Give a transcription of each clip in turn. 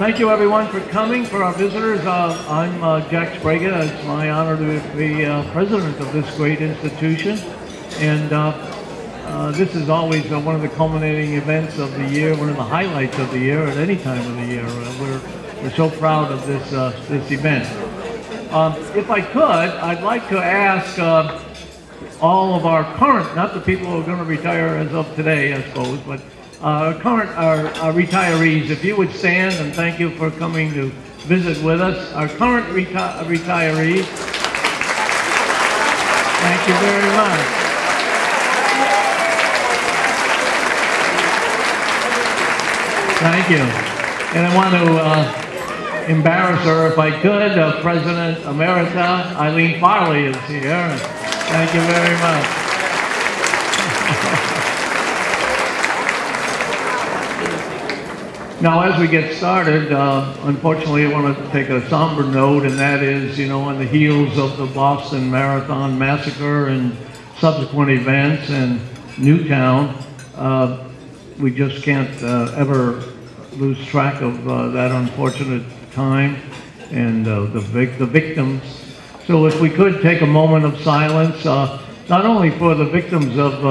thank you everyone for coming. For our visitors, uh, I'm uh, Jack Sbrega. It's my honor to be uh, president of this great institution. And uh, uh, this is always uh, one of the culminating events of the year, one of the highlights of the year at any time of the year. we're, we're so proud of this, this event. Um, if I could, I'd like to ask all of our current, not the people who are going to retire as of today, I suppose, but uh, current our, our, retirees, if you would stand and thank you for coming to visit with us. Our current reti retirees, thank you very much. Thank you. And I want to uh, embarrass her if I could. Uh, President Emerita Eileen Farley is here. Thank you very much. Now, as we get started, uh, unfortunately, I want to take a somber note, and that is, you know, on the heels of the Boston Marathon massacre and subsequent events in Newtown, uh, we just can't uh, ever lose track of uh, that unfortunate time and uh, the, vic the victims. So if we could take a moment of silence, uh, not only for the victims of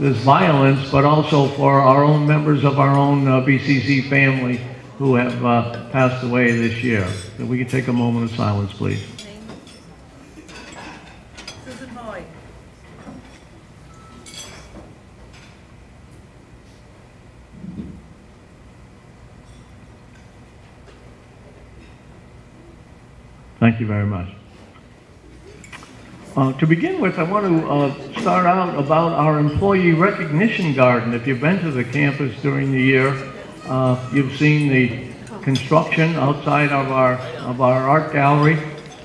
this violence, but also for our own members of our own uh, BCC family who have uh, passed away this year. If we could take a moment of silence, please. Susan Hoy. Thank you very much. Uh, to begin with, I want to uh, start out about our employee recognition garden. If you've been to the campus during the year, uh, you've seen the construction outside of our, of our art gallery,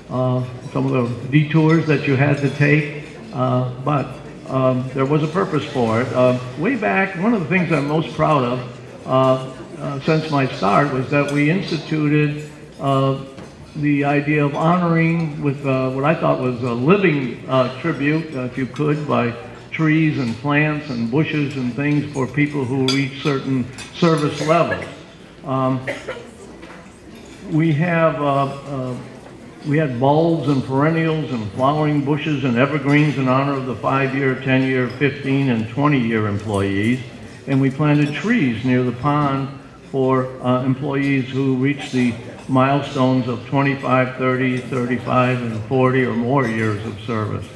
uh, some of the detours that you had to take, uh, but um, there was a purpose for it. Uh, way back, one of the things I'm most proud of since my start was that we instituted the idea of honoring with uh, what I thought was a living uh, tribute, uh, if you could, by trees and plants and bushes and things for people who reach certain service levels. Um, we have uh, uh, we had bulbs and perennials and flowering bushes and evergreens in honor of the five-year, 10-year, 15, and 20-year employees. And we planted trees near the pond for uh, employees who reached the milestones of 25, 30, 35, and 40 or more years of service.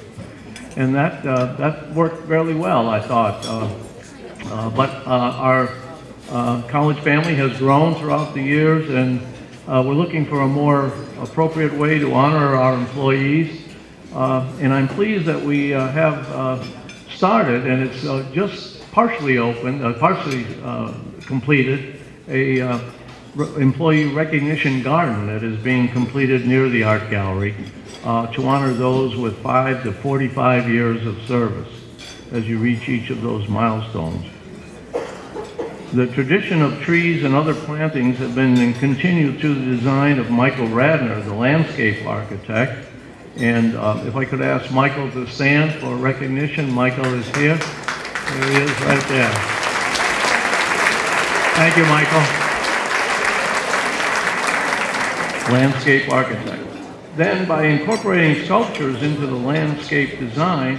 And that, uh, that worked fairly well, I thought. Uh, uh, but uh, our uh, college family has grown throughout the years, and we're looking for a more appropriate way to honor our employees. and I'm pleased that we have started, and it's just partially open, partially completed, a employee recognition garden that is being completed near the art gallery uh, to honor those with 5 to 45 years of service as you reach each of those milestones. The tradition of trees and other plantings have been continued through the design of Michael Radner, the landscape architect. And uh, if I could ask Michael to stand for recognition. Michael is here. There he is right there. Thank you, Michael landscape architect. Then by incorporating sculptures into the landscape design,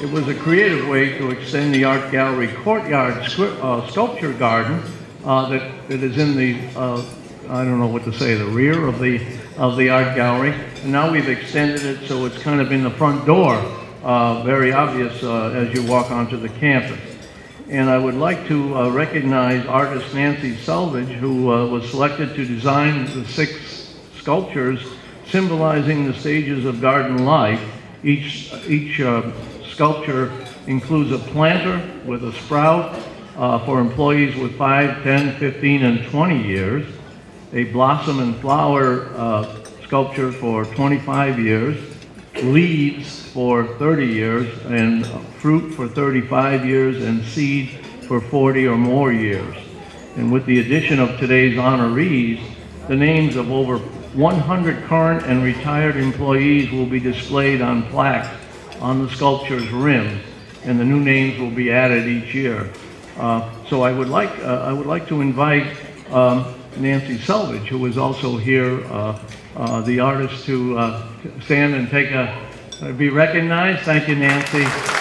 it was a creative way to extend the art gallery courtyard uh, sculpture garden uh, that, that is in the, uh, I don't know what to say, the rear of the, of the art gallery. And now we've extended it so it's kind of in the front door, uh, very obvious uh, as you walk onto the campus. And I would like to uh, recognize artist Nancy Selvage, who was selected to design the six sculptures symbolizing the stages of garden life. Each, each uh, sculpture includes a planter with a sprout uh, for employees with 5, 10, 15, and 20 years, a blossom and flower uh, sculpture for 25 years, leaves for 30 years, and fruit for 35 years, and seed for 40 or more years. And with the addition of today's honorees, the names of over 100 current and retired employees will be displayed on plaques on the sculpture's rim, and the new names will be added each year. Uh, so I would like uh, I would like to invite um, Nancy Selvage, who is also here, uh, uh, the artist to uh, stand and take a, be recognized. Thank you, Nancy.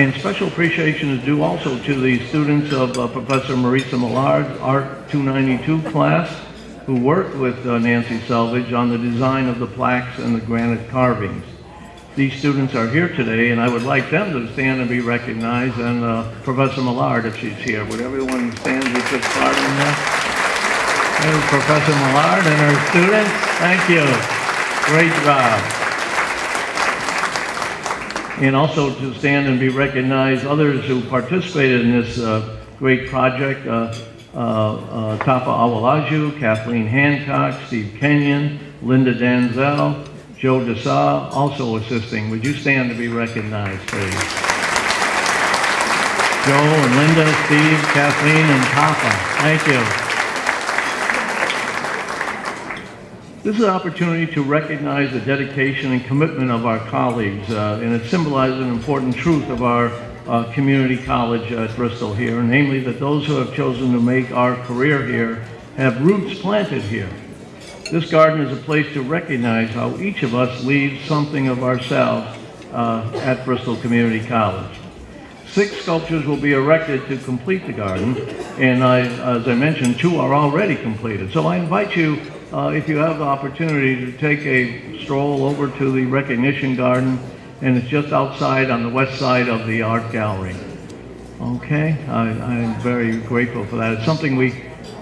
And special appreciation is due also to the students of uh, Professor Marisa Millard's Art 292 class, who worked with uh, Nancy Selvage on the design of the plaques and the granite carvings. These students are here today, and I would like them to stand and be recognized, and uh, Professor Millard, if she's here. Would everyone stand who took part in that? There's Professor Millard and her students. Thank you. Great job and also to stand and be recognized others who participated in this uh, great project. Uh, uh, uh Tapa Awalaju, Kathleen Hancock, Steve Kenyon, Linda Danzel, Joe Desa, also assisting. Would you stand to be recognized, please? Joe and Linda, Steve, Kathleen, and Tapa. Thank you. This is an opportunity to recognize the dedication and commitment of our colleagues, uh, and it symbolizes an important truth of our uh, community college at Bristol here, namely that those who have chosen to make our career here have roots planted here. This garden is a place to recognize how each of us leaves something of ourselves uh, at Bristol Community College. Six sculptures will be erected to complete the garden, and I, as I mentioned, two are already completed. So I invite you uh, if you have the opportunity to take a stroll over to the recognition garden, and it's just outside on the west side of the art gallery. Okay, I, am very grateful for that. It's something we,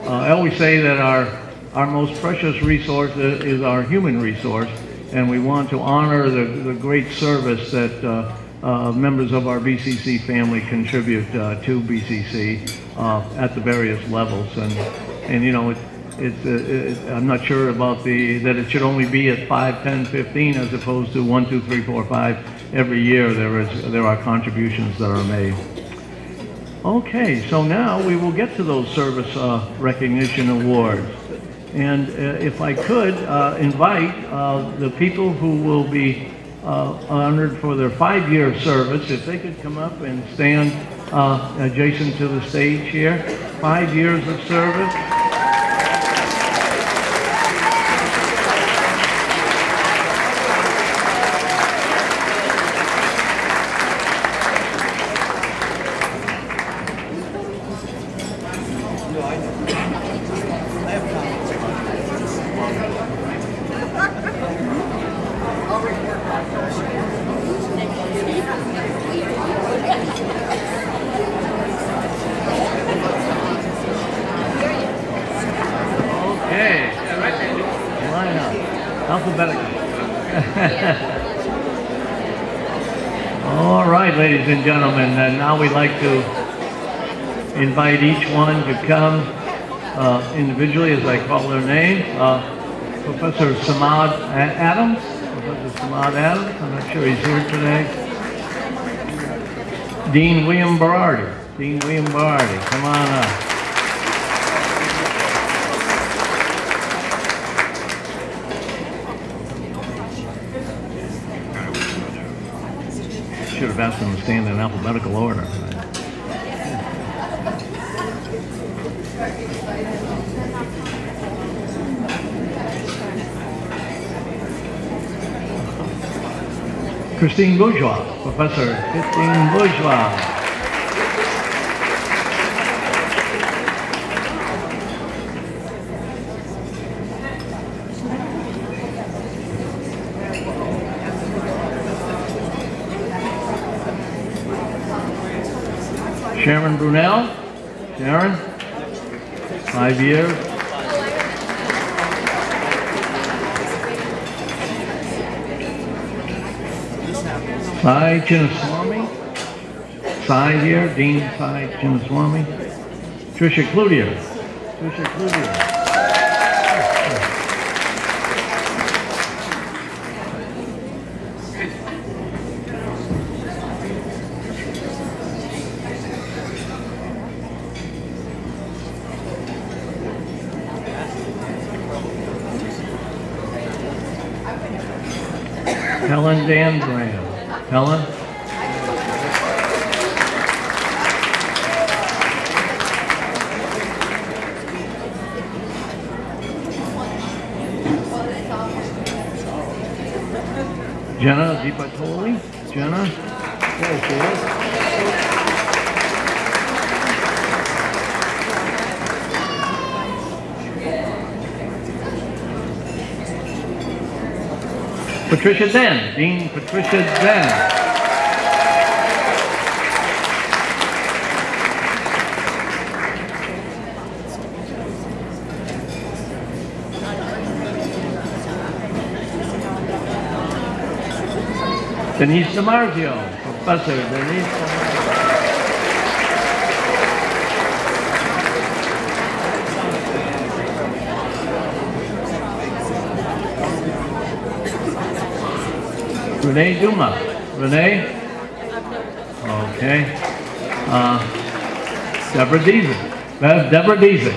uh, I always say that our, our most precious resource is our human resource, and we want to honor the, the great service that uh, uh, members of our BCC family contribute uh, to BCC uh, at the various levels. And, and you know, it, it's, uh, it, I'm not sure about the, that it should only be at 5, 10, 15 as opposed to 1, 2, 3, 4, 5. Every year there, is, there are contributions that are made. Okay, so now we will get to those service uh, recognition awards. And uh, if I could uh, invite uh, the people who will be uh, honored for their five-year service, if they could come up and stand adjacent to the stage here. Five years of service. ladies and gentlemen. And now we'd like to invite each one to come uh, individually as I call their name. Uh, Professor Samad Adams. Professor Samad Adams. I'm not sure he's here today. Dean William Berardi. Dean William Berardi. Come on up. should have asked them to stand in alphabetical order. Christine Bourgeois, Professor Christine Bourgeois. Sharon Brunel. Sharon, five years. Sai Chinnaswamy, Sai here, Dean Sai Chinnaswamy. Tricia Cloutier, Tricia Cloutier. Helen Dan Graham. Helen? Jenna Zipatoli? Jenna? There she is. Patricia Den, Dean Patricia Den. Denise DiMarzio, Professor Denise. DiMarzio. Renee Duma. Renee? Okay. Uh, Deborah Deason. That's Deborah Deason.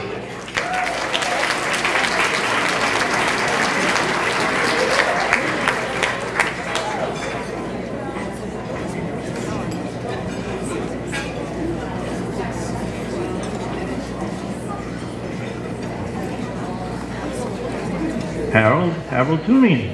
Harold, Harold Toomey.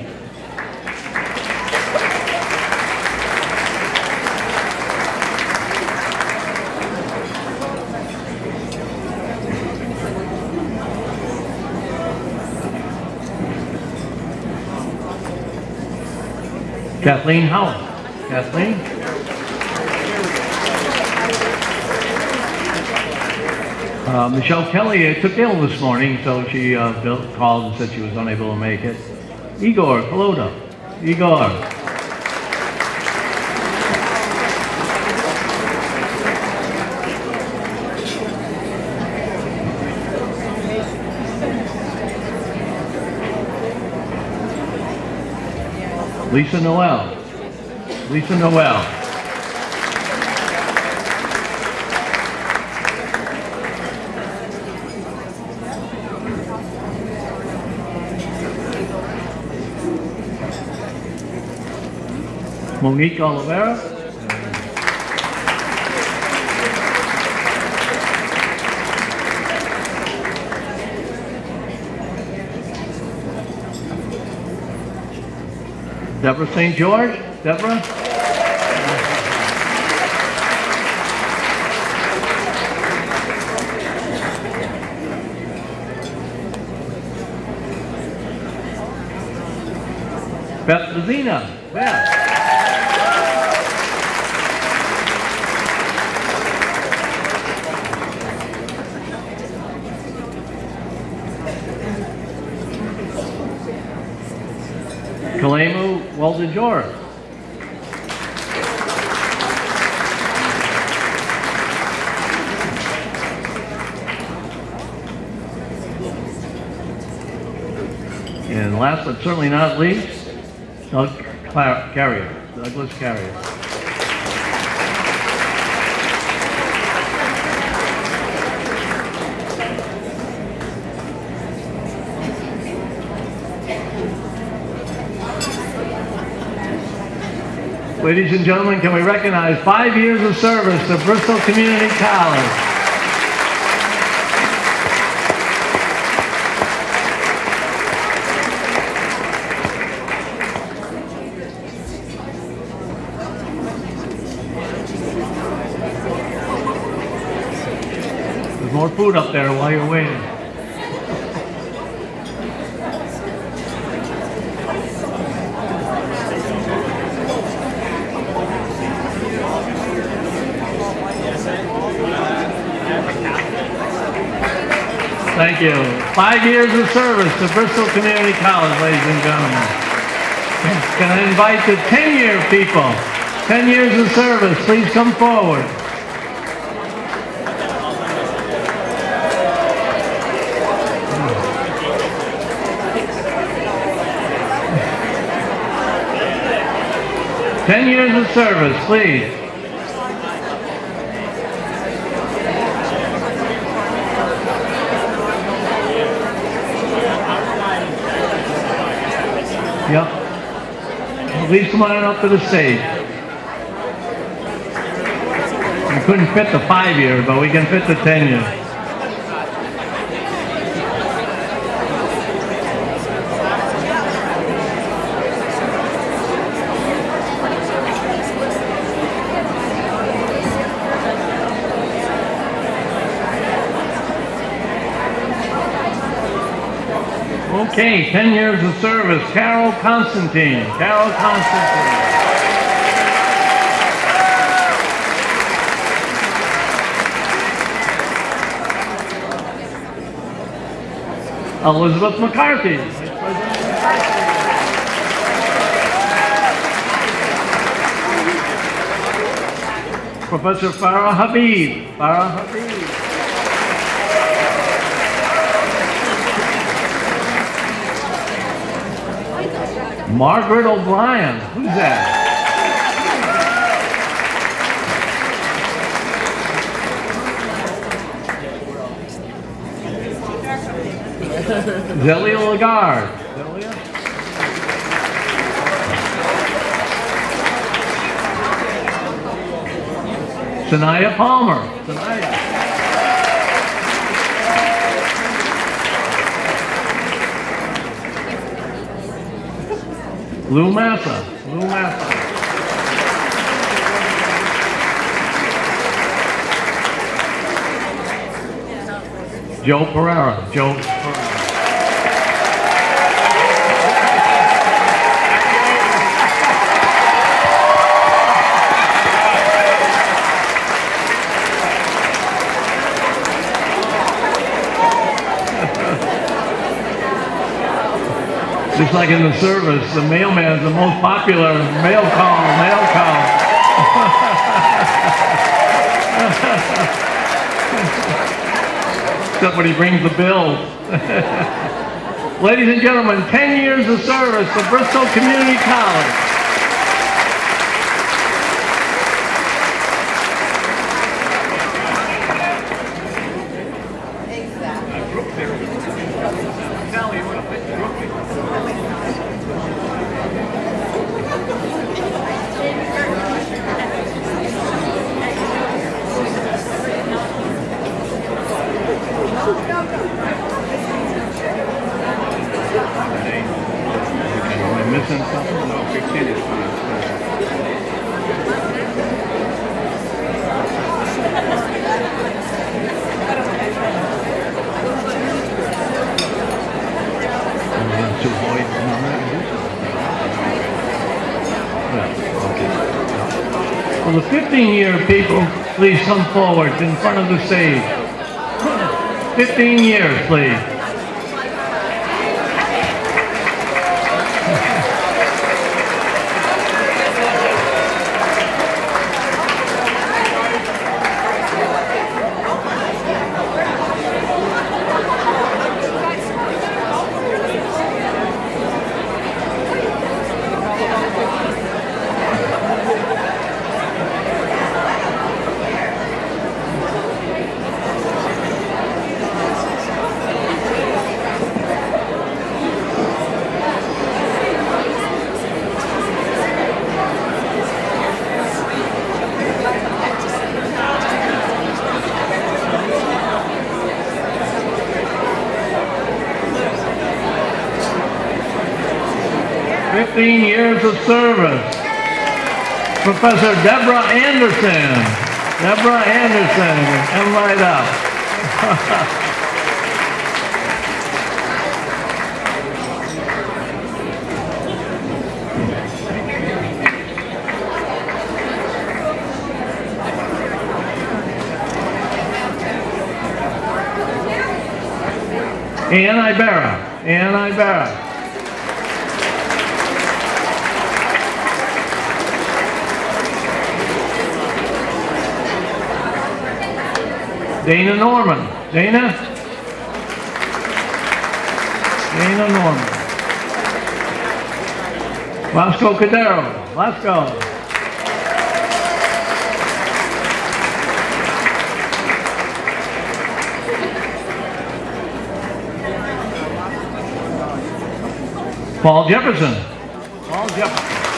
Kathleen Howell. Kathleen? Uh, Michelle Kelly uh, took ill this morning, so she uh, called and said she was unable to make it. Igor Kolota. Igor. Lisa Noel. Lisa Noel. Monique Oliveira. Deborah St. George. Deborah? Beth Lazina. Beth. Kalemu Walden George. And last but certainly not least, Doug Carrier, Douglas Carrier. Ladies and gentlemen, can we recognize five years of service to Bristol Community College? There's more food up there while you're waiting. Thank you. Five years of service to Bristol Community College, ladies and gentlemen. Can I invite the 10-year people? 10 years of service, please come forward. Ten years of service, please. Yep. Please come on up to the stage. We couldn't fit the five year, but we can fit the ten year. Okay, 10 years of service, Carol Constantine. Carol Constantine. Elizabeth McCarthy. Professor Farah Habib. Farah Habib. Margaret O'Brien. Who's that? Zelia Lagarde. Zelia? Sanaya Palmer. Sanaya. Lou Massa. Lou Massa. Joe Pereira. Joe Just like in the service, the mailman is the most popular mail call, mail call. Except when he brings the bills. Ladies and gentlemen, 10 years of service for Bristol Community College. Am I missing something? No, 15 is fine. To avoid, no, I'm not gonna do something. Yeah, okay. Well, the 15-year people, please come forward in front of the stage. 15 years, please. Fifteen years of service. Professor Deborah Anderson. Deborah Anderson, come right up. Ann Ibera. Ann Ibera. Dana Norman. Dana? Dana Norman. Vasco Cadero. Vasco. Paul Jefferson. Paul Jefferson.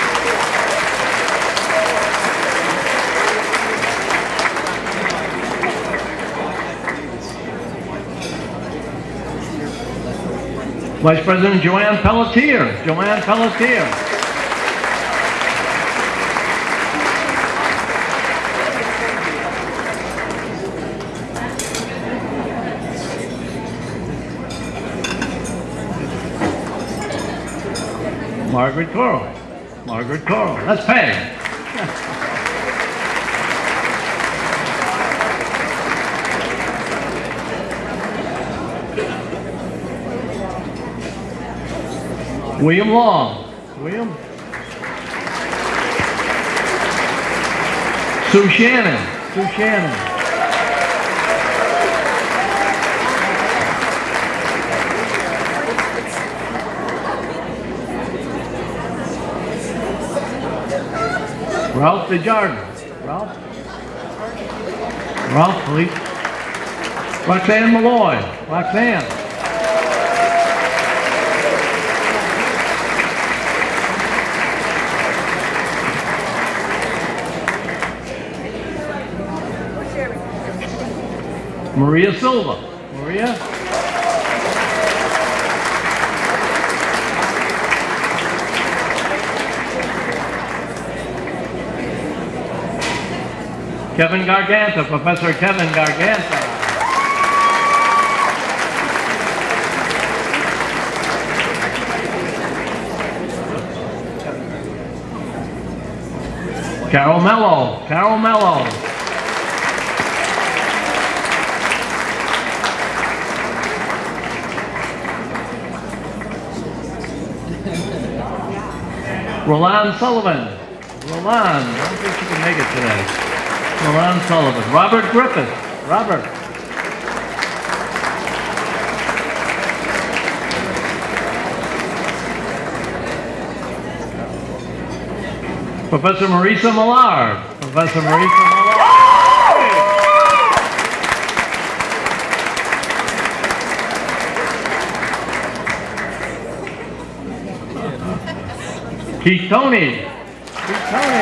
Vice President Joanne Pelletier. Joanne Pelletier. Margaret Coral. Margaret Coral. That's pay. William Long. William. Sue Shannon. Sue Shannon. Ralph Desjardins. Ralph? Ralph, please. Roxanne Malloy. Roxanne. Maria Silva. Maria? Kevin Garganta, Professor Kevin Garganta. Carol Mello, Carol Mello. Roland Sullivan. Roland, I don't think she can make it today. Roland Sullivan. Robert Griffith. Robert. Professor Marisa Millard. Professor Marisa Millard. Keith Tony. Tony.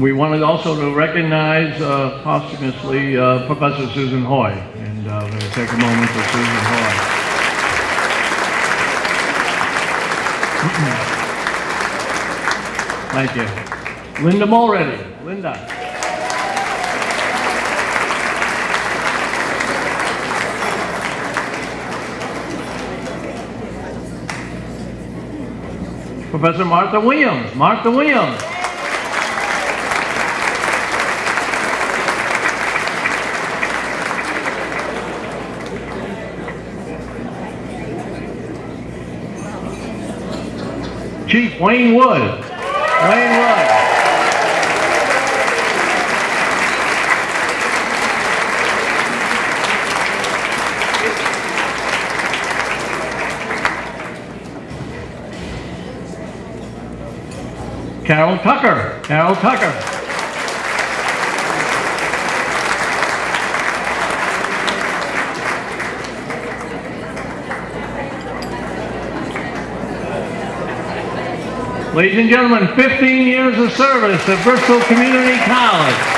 We wanted also to recognize uh, posthumously uh, Professor Susan Hoy, and uh, we're going to take a moment for Susan Hoy. Thank you. Linda Mulready. Linda. Professor Martha Williams. Martha Williams. Chief Wayne Wood. Wayne Wood. Carol Tucker. Carol Tucker. Ladies and gentlemen, 15 years of service at Bristol Community College.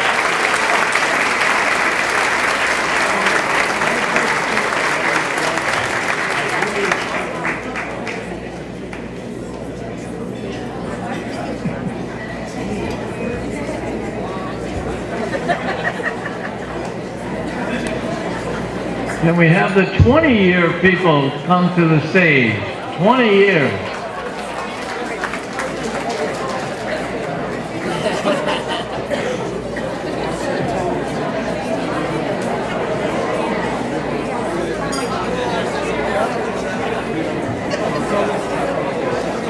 Can we have the 20-year people come to the stage? 20 years.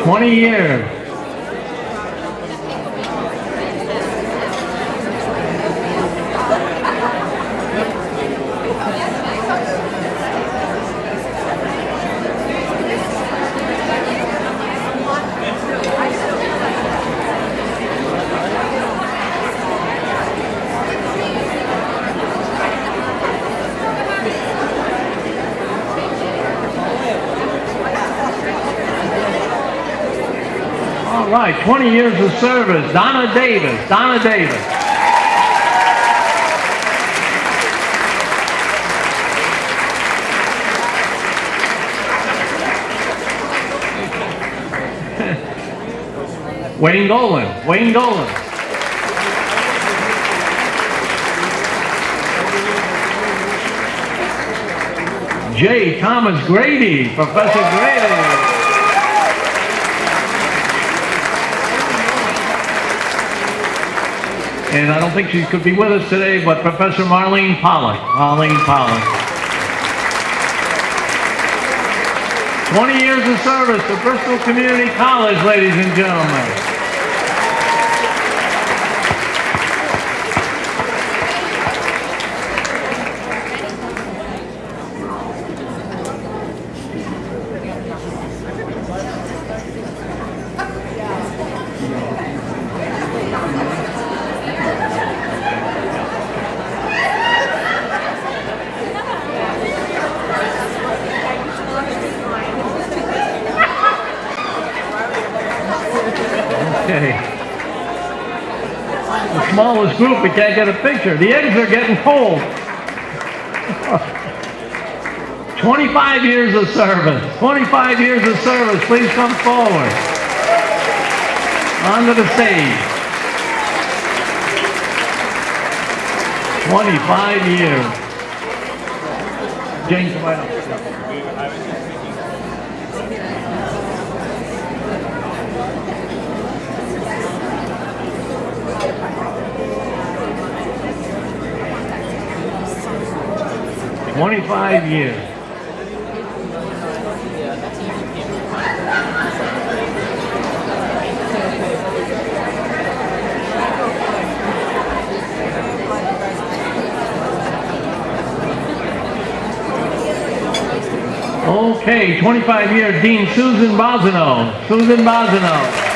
Twenty years. right. 20 years of service. Donna Davis. Donna Davis. Wayne Dolan. Wayne Dolan. J. Thomas Grady, Professor Grady. And I don't think she could be with us today, but Professor Marlene Pollock. Marlene Pollock. 20 years of service to Bristol Community College, ladies and gentlemen. Okay. The smallest group, we can't get a picture. The eggs are getting cold. 25 years of service. 25 years of service. Please come forward. Onto the stage. 25 years. James, come right up. Twenty-five years. Okay, 25 year Dean Susan Bosino. Susan Bosino.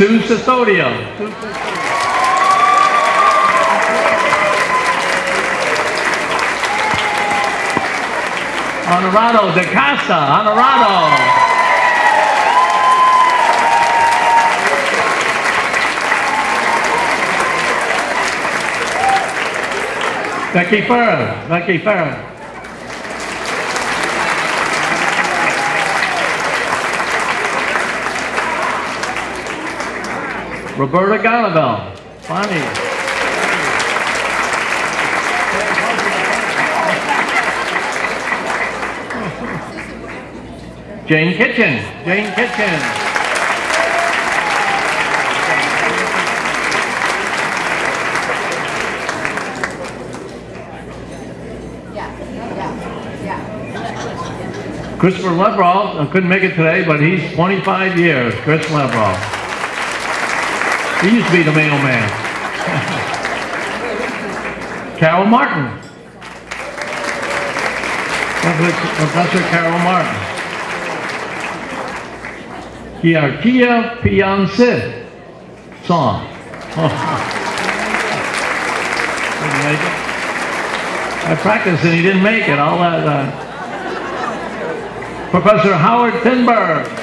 Sue Sisodio. Honorado de Casa. Honorado. Becky Farrell. Becky Farrell. Roberta Gallivel. Bonnie. Jane Kitchen. Jane Kitchen. Yeah. Yeah. Yeah. Christopher Lebrov, couldn't make it today, but he's 25 years. Chris Lebrov. He used to be the mailman. Carol Martin. Professor Carol Martin. Kiarkia Pianse song. I practiced and he didn't make it. All that. Uh, Professor Howard Finberg.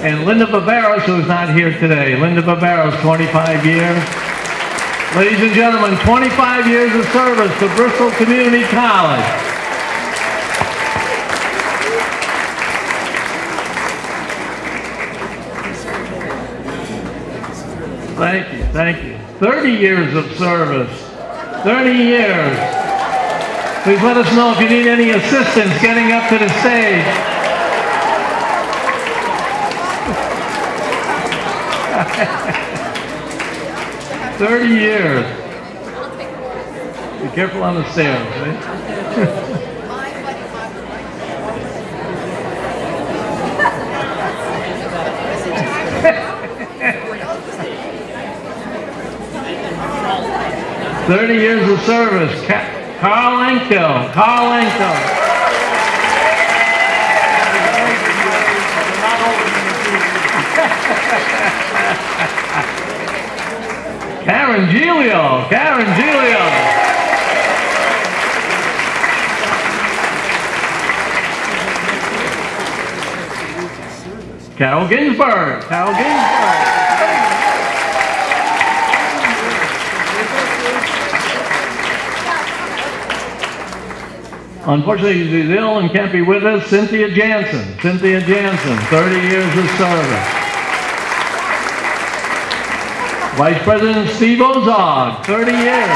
And Linda Barberos, who's not here today. Linda Barberos, 25 years. Ladies and gentlemen, 25 years of service to Bristol Community College. Thank you, thank you. 30 years of service. 30 years. Please let us know if you need any assistance getting up to the stage. Thirty years. Be careful on the stairs, right? Thirty years of service. Ca- Carl Enkel. Carl Enkel. Karen Giglio. Karen Giglio. Carol Ginsberg. Carol Ginsberg. Unfortunately, she's ill and can't be with us. Cynthia Jansen. Cynthia Jansen, 30 years of service. Vice President Steve Ozog, 30 years.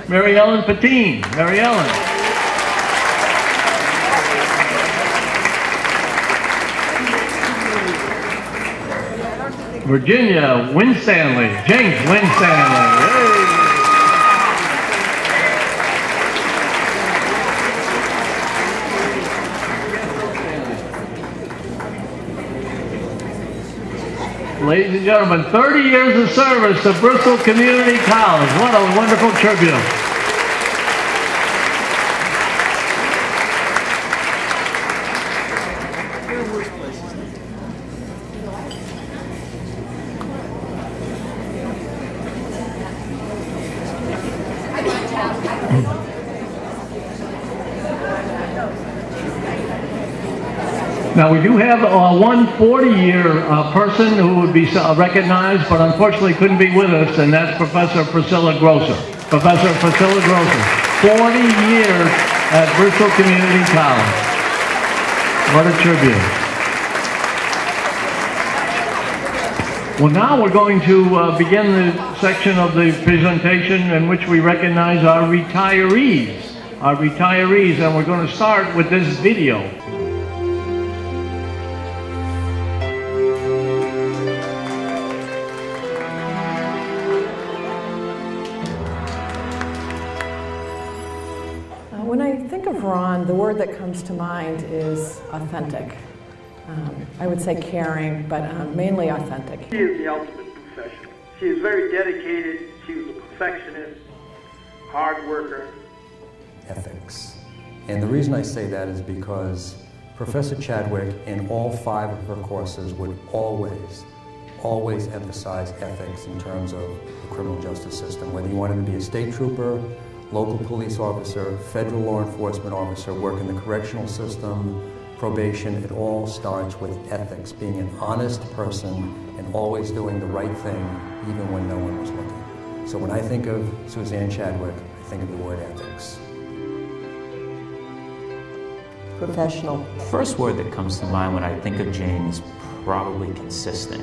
Mary Ellen Patine. Mary Ellen. Virginia Winstanley. James Winstanley. Ladies and gentlemen, 30 years of service to Bristol Community College. What a wonderful tribute. Now, we do have uh, one 40-year uh, person who would be uh, recognized, but unfortunately couldn't be with us, and that's Professor Priscilla Grosser. Professor Priscilla Grosser, 40 years at Bristol Community College. What a tribute. Well, now we're going to uh, begin the section of the presentation in which we recognize our retirees. Our retirees, and we're going to start with this video. Comes to mind is authentic. Um, I would say caring, but um, mainly authentic. She is the ultimate professional. She is very dedicated. She was a perfectionist, hard worker. Ethics. And the reason I say that is because Professor Chadwick, in all five of her courses, would always, always emphasize ethics in terms of the criminal justice system. Whether you wanted to be a state trooper, local police officer, federal law enforcement officer, work in the correctional system, probation, it all starts with ethics, being an honest person and always doing the right thing even when no one was looking. So when I think of Suzanne Chadwick, I think of the word ethics. Professional. First word that comes to mind when I think of Jane is probably consistent.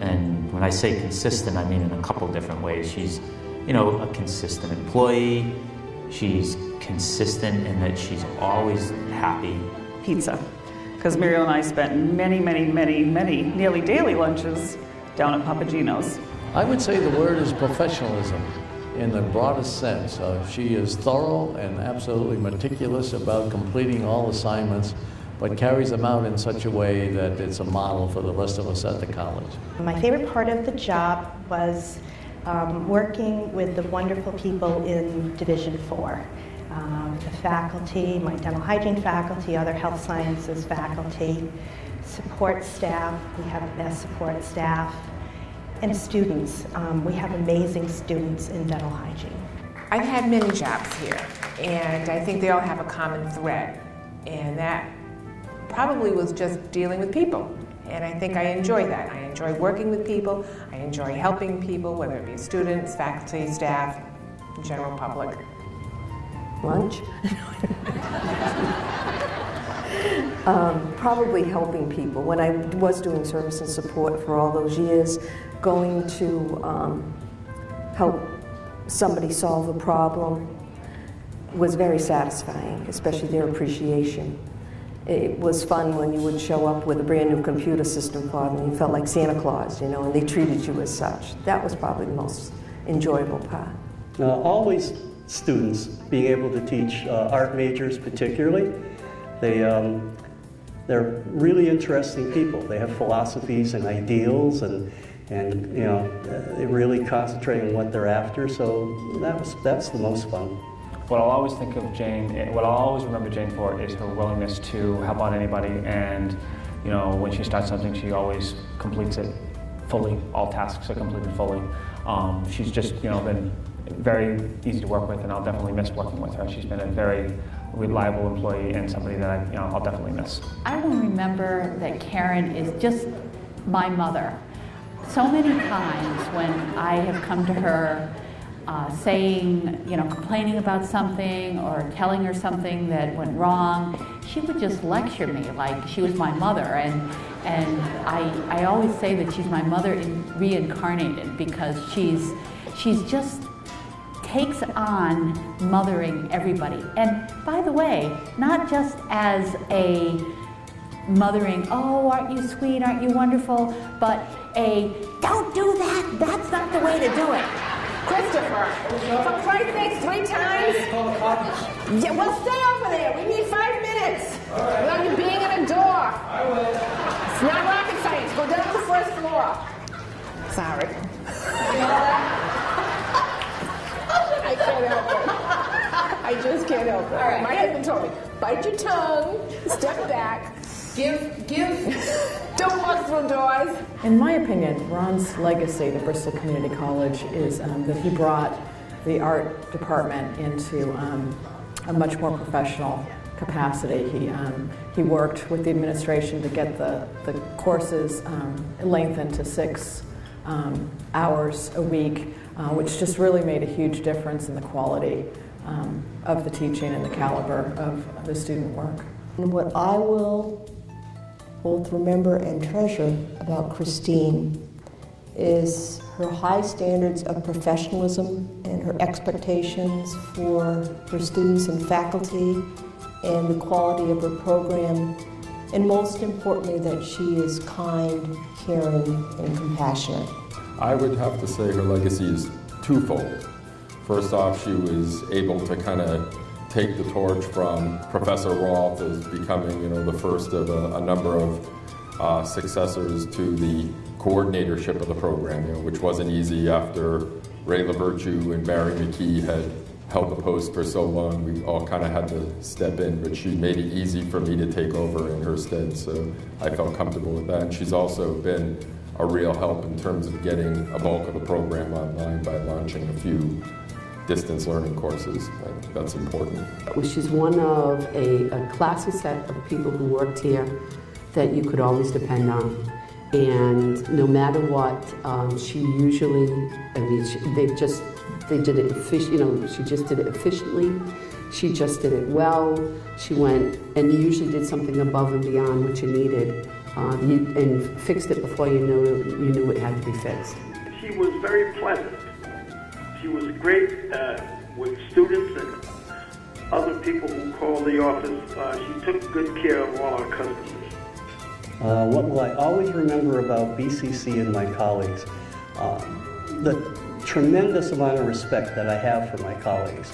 And when I say consistent, I mean in a couple different ways. She's, you know, a consistent employee, She's consistent in that she's always happy. Pizza. Because Muriel and I spent many, many, many, many, nearly daily lunches down at Papa Gino's. I would say the word is professionalism in the broadest sense. Uh, she is thorough and absolutely meticulous about completing all assignments, but carries them out in such a way that it's a model for the rest of us at the college. My favorite part of the job was um, working with the wonderful people in Division 4. Um, the faculty, my dental hygiene faculty, other health sciences faculty, support staff, we have the best support staff, and students. Um, we have amazing students in dental hygiene. I've had many jobs here, and I think they all have a common thread, and that probably was just dealing with people. And I think I enjoy that. I enjoy working with people. I enjoy helping people, whether it be students, faculty, staff, general public. Lunch? um, probably helping people. When I was doing service and support for all those years, going to um, help somebody solve a problem was very satisfying, especially their appreciation it was fun when you would show up with a brand new computer system for them. You felt like Santa Claus, you know, and they treated you as such. That was probably the most enjoyable part. Uh, always students being able to teach uh, art majors, particularly. They um, they're really interesting people. They have philosophies and ideals, and and you know they really concentrate on what they're after. So that was that's the most fun. What I'll always think of Jane, what I'll always remember Jane for is her willingness to help out anybody and you know, when she starts something, she always completes it fully. All tasks are completed fully. Um, she's just, you know, been very easy to work with, and I'll definitely miss working with her. She's been a very reliable employee and somebody that I, you know, I'll definitely miss. I will remember that Karen is just my mother. so many times when I have come to her uh, saying, you know, complaining about something or telling her something that went wrong, she would just lecture me like she was my mother. And, and I, I always say that she's my mother in, reincarnated because she's, she's just takes on mothering everybody. And by the way, not just as a mothering, oh, aren't you sweet, aren't you wonderful, but a, don't do that, that's not the way to do it. Christopher, for Christ's sake, three times? Yeah, well, stay over there. We need five minutes. Without you being at a door. I will. It's not rocket science. Go down to the first floor. Sorry. I can't help it. I just can't help it. right. My husband told me, bite your tongue, step back, give, give, don't walk through doors. In my opinion, Ron's legacy to Bristol Community College is um, that he brought the art department into um, a much more professional capacity. He, um, he worked with the administration to get the, the courses um, lengthened to six um, hours a week, uh, which just really made a huge difference in the quality um, of the teaching and the caliber of the student work. And what I will both remember and treasure about Christine is her high standards of professionalism and her expectations for her students and faculty and the quality of her program, and most importantly, that she is kind, caring, and compassionate. I would have to say her legacy is twofold. First off, she was able to kind of take the torch from Professor Roth as becoming, you know, the first of a, a number of uh, successors to the coordinatorship of the program, you know, which wasn't easy after Ray LaVirtue and Barry McKee had held the post for so long. We all kind of had to step in, but she made it easy for me to take over in her stead, so I felt comfortable with that. And she's also been a real help in terms of getting a bulk of the program online by launching a few distance learning courses. I think that's important. She's one of a, a classy set of people who worked here that you could always depend on. And no matter what, um, she usually, I mean, she, they just, they did it, effic- you know, she just did it efficiently. She just did it well. She went and usually did something above and beyond what you needed, um, you, and fixed it before you knew you knew it had to be fixed. She was very pleasant. Was great uh, with students and other people who called the office. Uh, she took good care of all our customers. Uh, what will I always remember about BCC and my colleagues? Um, the tremendous amount of respect that I have for my colleagues.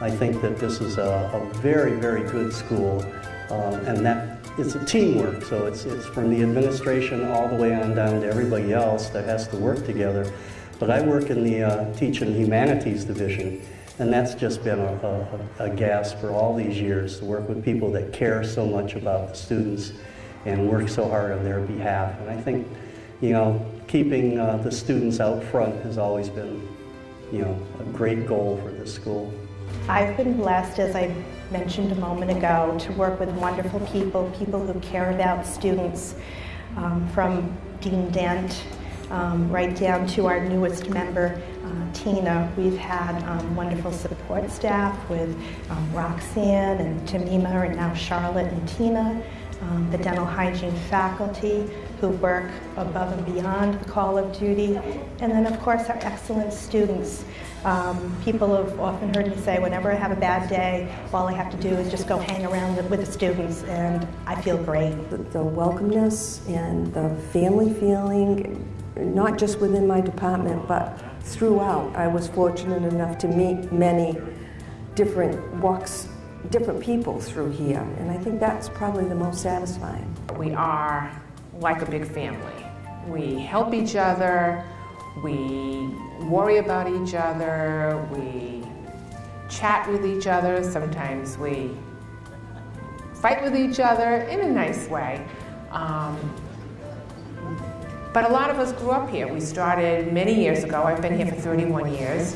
I think that this is a, a very, very good school, um, and that it's a teamwork. So it's, it's from the administration all the way on down to everybody else that has to work together. But I work in the uh, Teaching Humanities Division, and that's just been a, a, a gas for all these years to work with people that care so much about the students and work so hard on their behalf. And I think, you know, keeping uh, the students out front has always been, you know, a great goal for this school. I've been blessed, as I mentioned a moment ago, to work with wonderful people, people who care about students, um, from Dean Dent um, right down to our newest member, uh, Tina. We've had um, wonderful support staff with um, Roxanne and Tamima, and now Charlotte and Tina. Um, the dental hygiene faculty who work above and beyond the call of duty, and then of course our excellent students. Um, people have often heard me say, whenever I have a bad day, all I have to do is just go hang around with, the students, and I feel great. The, the welcomeness and the family feeling, not just within my department, but throughout. I was fortunate enough to meet many different walks, different people through here, and I think that's probably the most satisfying. We are like a big family. We help each other, we worry about each other, we chat with each other, sometimes we fight with each other in a nice way. Um, but a lot of us grew up here. We started many years ago. I've been here for 31 years.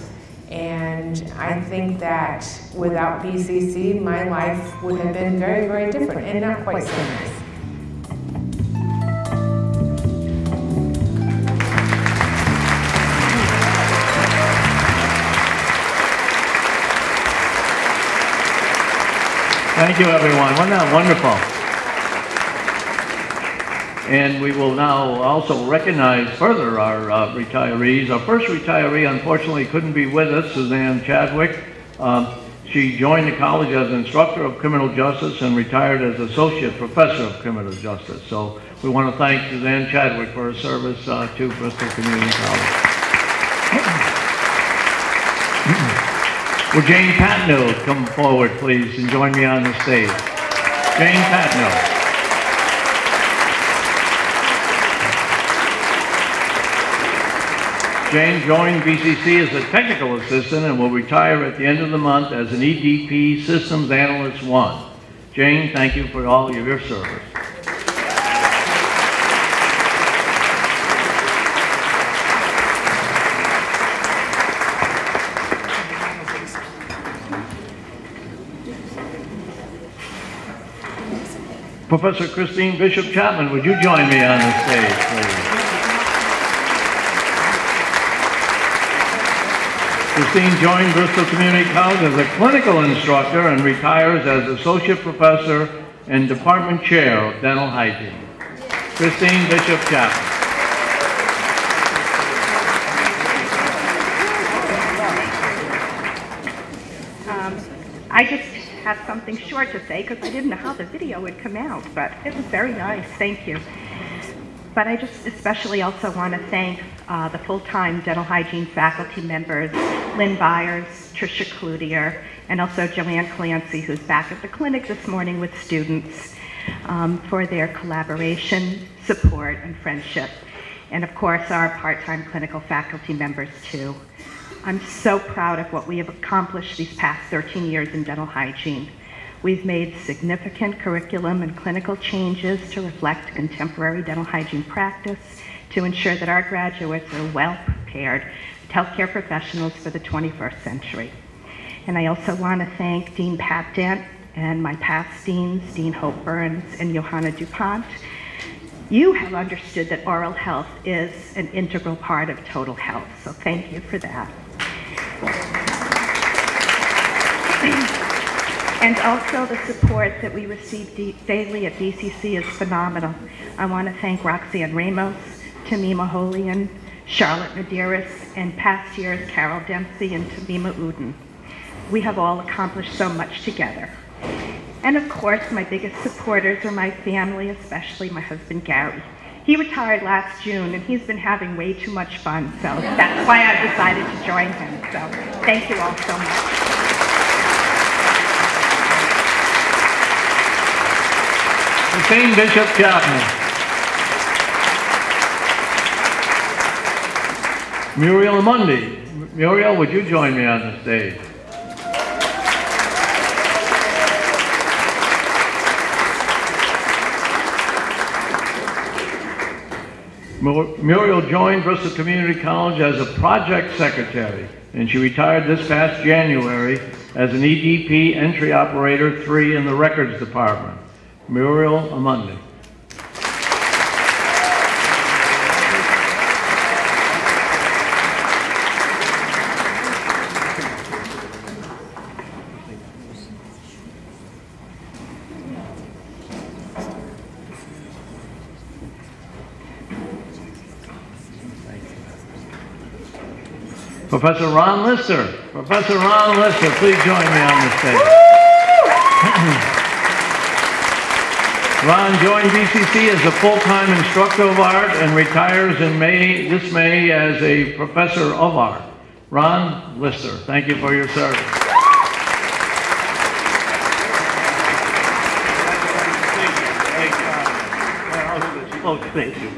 And I think that without BCC, my life would have been very, very different and not quite so nice. Thank you, everyone. Wasn't that wonderful? And we will now also recognize further our uh, retirees. Our first retiree, unfortunately, couldn't be with us, Suzanne Chadwick. Um, she joined the college as instructor of criminal justice and retired as associate professor of criminal justice. So we want to thank Suzanne Chadwick for her service uh, to Bristol Community College. Will Jane Patno come forward, please, and join me on the stage? Jane Patno. Jane joined BCC as a technical assistant and will retire at the end of the month as an EDP Systems Analyst 1. Jane, thank you for all of your service. Professor Christine Bishop Chapman, would you join me on the stage, please? Christine joined Bristol Community College as a clinical instructor and retires as associate professor and department chair of dental hygiene. Christine Bishop Chapman. Um, I just have something short to say because I didn't know how the video would come out, but it was very nice. Thank you. But I just especially also want to thank uh, the full-time dental hygiene faculty members, Lynn Byers, Tricia Cloutier, and also Joanne Clancy, who's back at the clinic this morning with students, um, for their collaboration, support, and friendship. And of course, our part-time clinical faculty members too. I'm so proud of what we have accomplished these past 13 years in dental hygiene. We've made significant curriculum and clinical changes to reflect contemporary dental hygiene practice to ensure that our graduates are well prepared healthcare professionals for the 21st century. And I also want to thank Dean Pat Dent and my past deans, Dean Hope Burns and Johanna DuPont. You have understood that oral health is an integral part of total health, so thank you for that. And also the support that we receive daily at BCC is phenomenal. I want to thank Roxanne Ramos, Tamima Holian, Charlotte Medeiros, and past years Carol Dempsey and Tamima Uden. We have all accomplished so much together. And of course, my biggest supporters are my family, especially my husband Gary. He retired last June and he's been having way too much fun, so that's why I decided to join him. So thank you all so much. Christine Bishop Chapman. Muriel Amundi. Muriel, would you join me on the stage? Muriel joined Bristol Community College as a project secretary, and she retired this past January as an EDP entry operator 3 in the records department. Muriel Amundi. Professor Ron Lister. Professor Ron Lister, please join me on the stage. Ron joined BCC as a full-time instructor of art and retires in May, this May as a professor of art. Ron Lister, thank you for your service. Oh, thank you.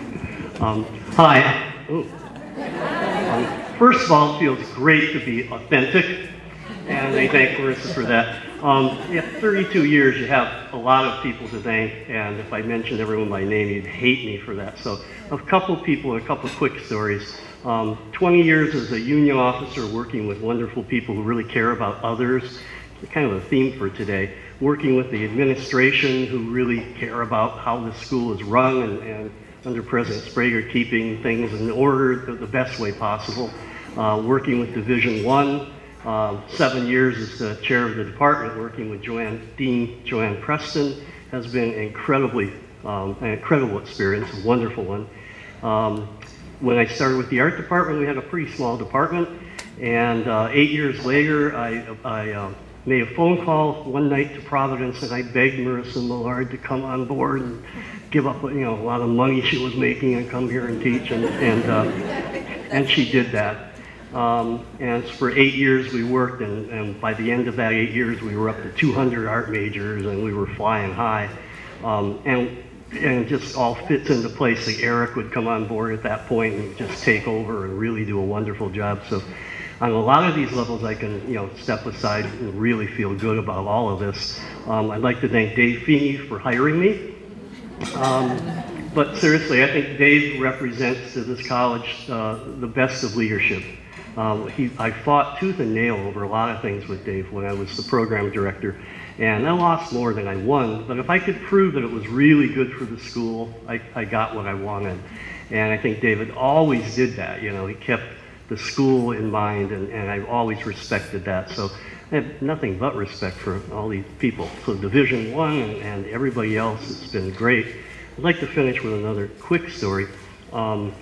Um, hi. Um, first of all, it feels great to be authentic, and I thank Marissa for that. Um, yeah, 32 years, you have a lot of people to thank, and if I mentioned everyone by name, you'd hate me for that. So a couple people, a couple quick stories. Um, 20 years as a union officer working with wonderful people who really care about others, kind of a theme for today. Working with the administration who really care about how the school is run and, and under President Sbrega keeping things in order the, the best way possible. Uh, working with Division One, um, seven years as the chair of the department, working with Joanne, Dean Joanne Preston, has been incredibly, um, an incredible experience, a wonderful one. Um, when I started with the art department, we had a pretty small department, and uh, eight years later, I, I uh, made a phone call one night to Providence, and I begged Marissa Millard to come on board and give up, you know, a lot of money she was making and come here and teach, and and, uh, and she did that. Um, and for eight years we worked, and, and by the end of that eight years, we were up to 200 art majors, and we were flying high. Um, and and it just all fits into place. Like Eric would come on board at that point and just take over and really do a wonderful job. So on a lot of these levels, I can you know step aside and really feel good about all of this. Um, I'd like to thank Dave Feeney for hiring me. Um, but seriously, I think Dave represents to this college uh, the best of leadership. Um, he, I fought tooth and nail over a lot of things with Dave when I was the program director, and I lost more than I won. But if I could prove that it was really good for the school, I, I got what I wanted. And I think David always did that. You know, he kept the school in mind, and, and I've always respected that. So I have nothing but respect for all these people. So Division One and, and everybody else, it's been great. I'd like to finish with another quick story. Um,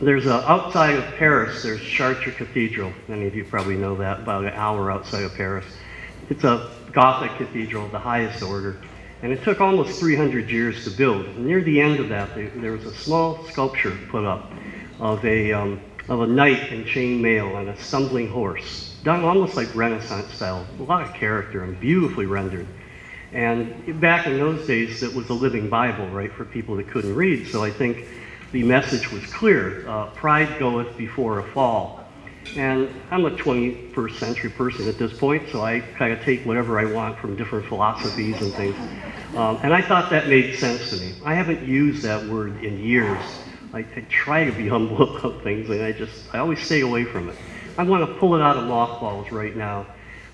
there's a, outside of Paris, there's Chartres Cathedral. Many of you probably know that, about an hour outside of Paris. It's a Gothic cathedral of the highest order. And it took almost 300 years to build. Near the end of that, there, was a small sculpture put up of a, um, of a knight in chain mail and a stumbling horse, done almost like Renaissance style. A lot of character and beautifully rendered. And back in those days, it was a living Bible, right, for people that couldn't read. So I think the message was clear uh, pride goeth before a fall. And I'm a 21st century person at this point, so I kind of take whatever I want from different philosophies and things. Um, and I thought that made sense to me. I haven't used that word in years. I, I try to be humble about things, and I just, I always stay away from it. I want to pull it out of mothballs right now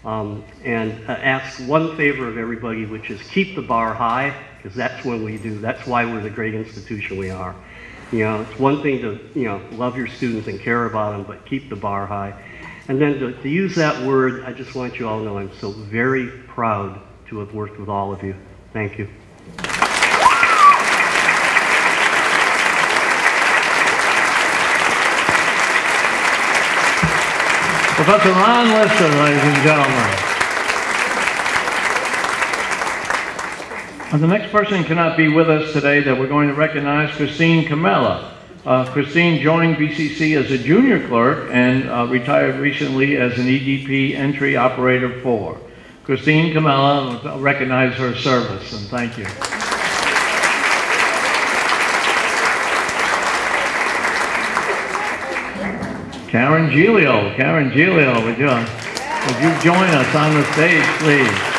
um, and uh, ask one favor of everybody, which is keep the bar high, because that's when we do, that's why we're the great institution we are. You know, it's one thing to, you know, love your students and care about them, but keep the bar high. And then to, to use that word, I just want you all to know I'm so very proud to have worked with all of you. Thank you. Professor Ron Lister, ladies and gentlemen. The next person cannot be with us today that we're going to recognize Christine Camella. Uh, Christine joined BCC as a junior clerk and uh, retired recently as an EDP entry operator 4. Christine Camella, recognize her service and thank you. Karen Giglio, Karen Giglio, would you, would you join us on the stage, please?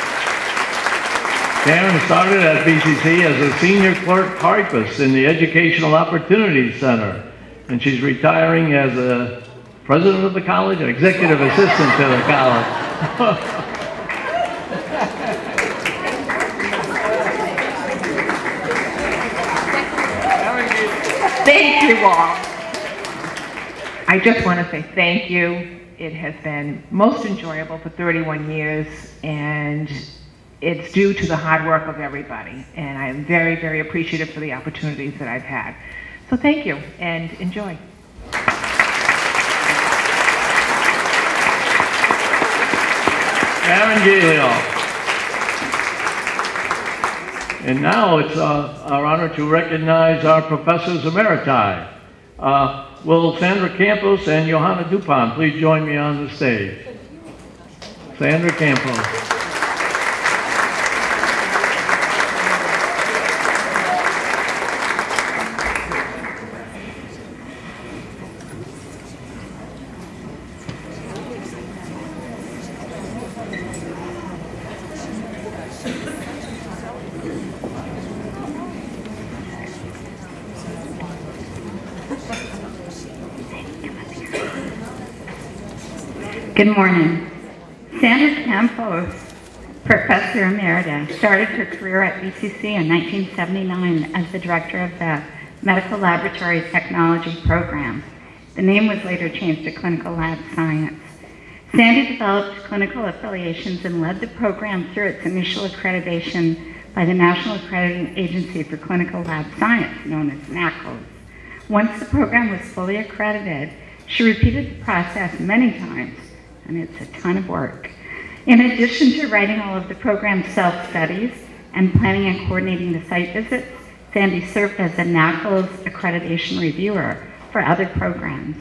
Karen started at BCC as a senior clerk typist in the Educational Opportunities Center, and she's retiring as a president of the college, an executive assistant to the college. Thank you all. I just want to say thank you. It has been most enjoyable for 31 years, and it's due to the hard work of everybody. And I am very, very appreciative for the opportunities that I've had. So thank you and enjoy. Giglio. And now it's uh, our honor to recognize our professors emeriti. Uh, will Sandra Campos and Johanna Dupont please join me on the stage? Sandra Campos. Good morning. Sandra Campos, Professor Emerita, started her career at BCC in 1979 as the director of the Medical Laboratory Technology Program. The name was later changed to Clinical Lab Science. Sandy developed clinical affiliations and led the program through its initial accreditation by the National Accrediting Agency for Clinical Lab Science, known as NAACLS. Once the program was fully accredited, she repeated the process many times, and it's a ton of work. In addition to writing all of the program self-studies and planning and coordinating the site visits, Sandy served as a NAACLS accreditation reviewer for other programs.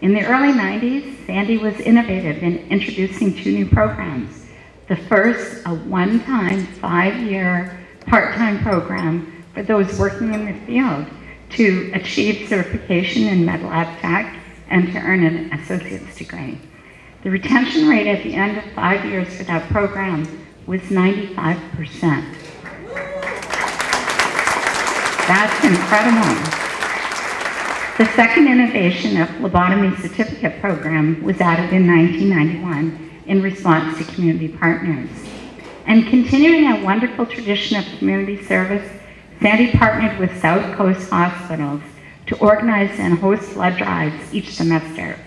In the early 90s, Sandy was innovative in introducing two new programs. The first, a one-time, five-year part-time program for those working in the field to achieve certification in med lab tech and to earn an associate's degree. The retention rate at the end of five years for that program was 95%. That's incredible. The second innovation of phlebotomy certificate program was added in 1991 in response to community partners. And continuing a wonderful tradition of community service, Sandy partnered with South Coast Hospitals to organize and host blood drives each semester.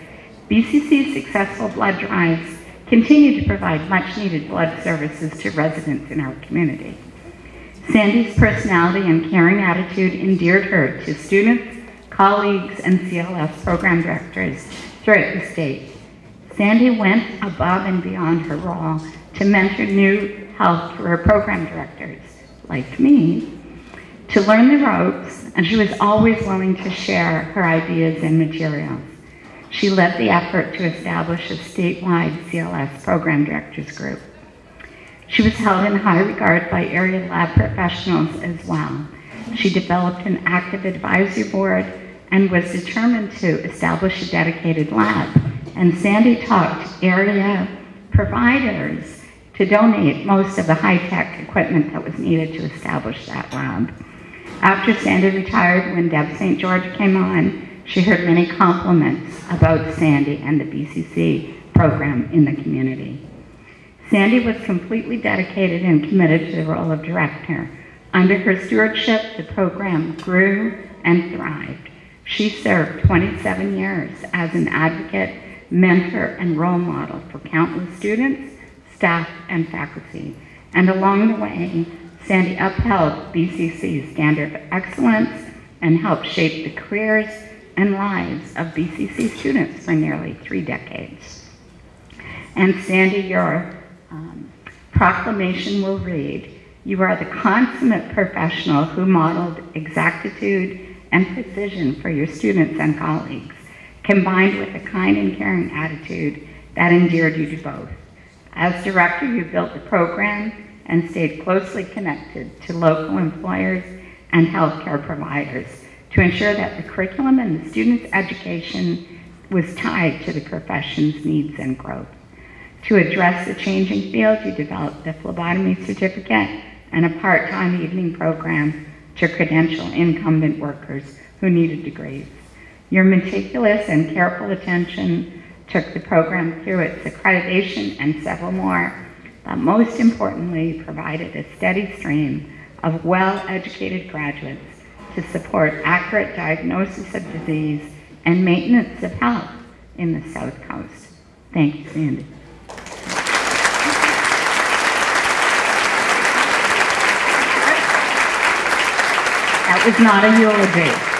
BCC's successful blood drives continue to provide much needed blood services to residents in our community. Sandy's personality and caring attitude endeared her to students, colleagues, and CLS program directors throughout the state. Sandy went above and beyond her role to mentor new health career program directors, like me, to learn the ropes, and she was always willing to share her ideas and materials. She led the effort to establish a statewide CLS program directors group. She was held in high regard by area lab professionals as well. She developed an active advisory board and was determined to establish a dedicated lab. And Sandy talked area providers to donate most of the high-tech equipment that was needed to establish that lab. After Sandy retired, when Deb St. George came on, she heard many compliments about Sandy and the BCC program in the community. Sandy was completely dedicated and committed to the role of director. Under her stewardship, the program grew and thrived. She served 27 years as an advocate, mentor, and role model for countless students, staff, and faculty. And along the way, Sandy upheld BCC's standard of excellence and helped shape the careers and lives of BCC students for nearly three decades. And Sandy, your um, proclamation will read, you are the consummate professional who modeled exactitude and precision for your students and colleagues, combined with a kind and caring attitude that endeared you to both. As director, you built the program and stayed closely connected to local employers and healthcare providers to ensure that the curriculum and the students' education was tied to the profession's needs and growth. To address the changing field, you developed the phlebotomy certificate and a part-time evening program to credential incumbent workers who needed degrees. Your meticulous and careful attention took the program through its accreditation and several more, but most importantly, provided a steady stream of well-educated graduates to support accurate diagnosis of disease and maintenance of health in the South Coast. Thank you, Sandy. That was not a eulogy.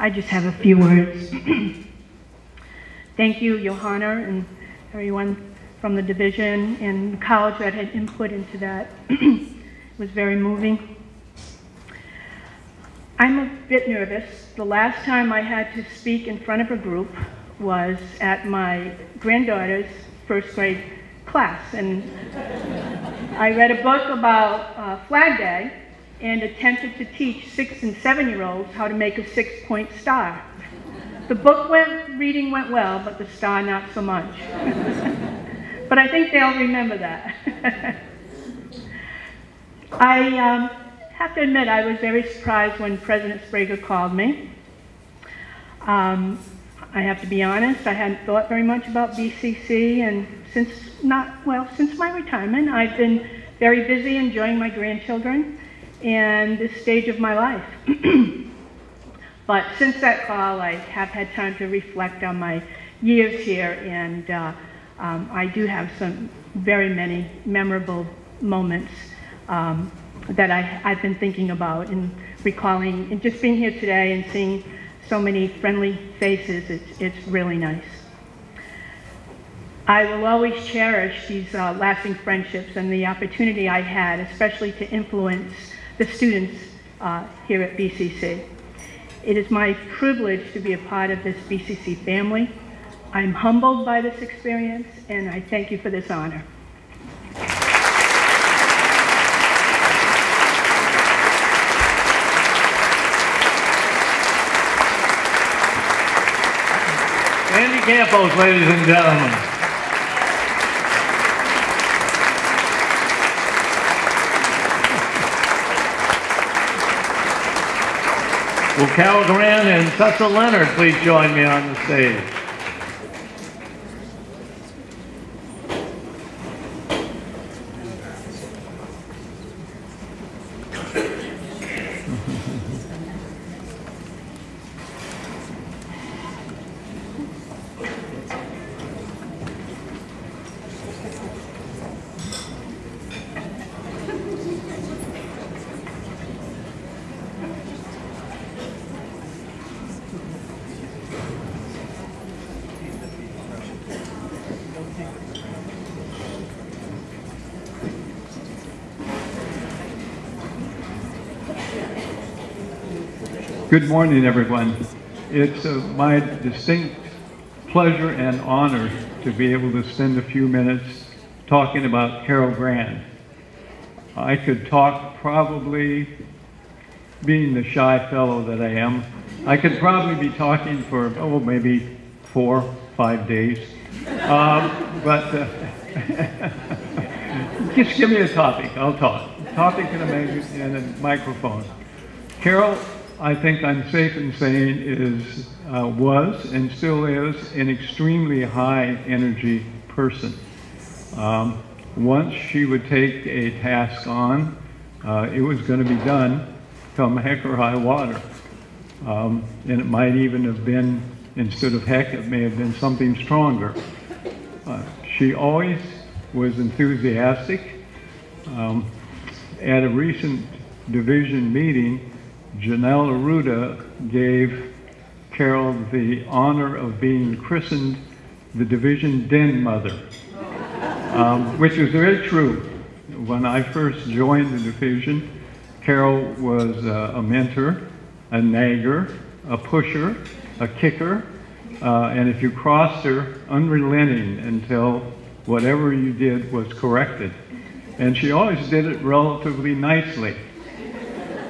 I just have a few words. Thank you, Johanna, and everyone from the division and college that had input into that. was very moving. I'm a bit nervous. The last time I had to speak in front of a group was at my granddaughter's first grade class. And I read a book about uh, Flag Day and attempted to teach six and seven year olds how to make a six point star. The book went, reading went well, but the star not so much. but I think they'll remember that. I um, have to admit I was very surprised when President Sbrega called me. Um, I have to be honest, I hadn't thought very much about BCC, and since not, well, since my retirement, I've been very busy enjoying my grandchildren and this stage of my life. But since that call, I have had time to reflect on my years here, and uh, um, I do have some very many memorable moments um, that I, I've been thinking about and recalling, and just being here today and seeing so many friendly faces, it's, it's really nice. I will always cherish these uh, lasting friendships and the opportunity I had, especially to influence the students uh, here at BCC. It is my privilege to be a part of this BCC family. I'm humbled by this experience, and I thank you for this honor. Andy Campos, ladies and gentlemen. Will Cal Grant and Cecil Leonard please join me on the stage? Good morning, everyone. It's uh, my distinct pleasure and honor to be able to spend a few minutes talking about Carol Grant. I could talk probably, being the shy fellow that I am, I could probably be talking for, oh, maybe four, five days. Um, but uh, just give me a topic, I'll talk. Topic and a, and a microphone. Carol I think I'm safe in saying is, uh, was and still is an extremely high energy person. Um, once she would take a task on, uh, it was going to be done come heck or high water. Um, and it might even have been, instead of heck, it may have been something stronger. Uh, she always was enthusiastic. Um, at a recent division meeting, Janelle Aruda gave Carol the honor of being christened the division den mother, um, which is very true. When I first joined the division, Carol was uh, a mentor, a nagger, a pusher, a kicker, uh, and if you crossed her, unrelenting until whatever you did was corrected. And she always did it relatively nicely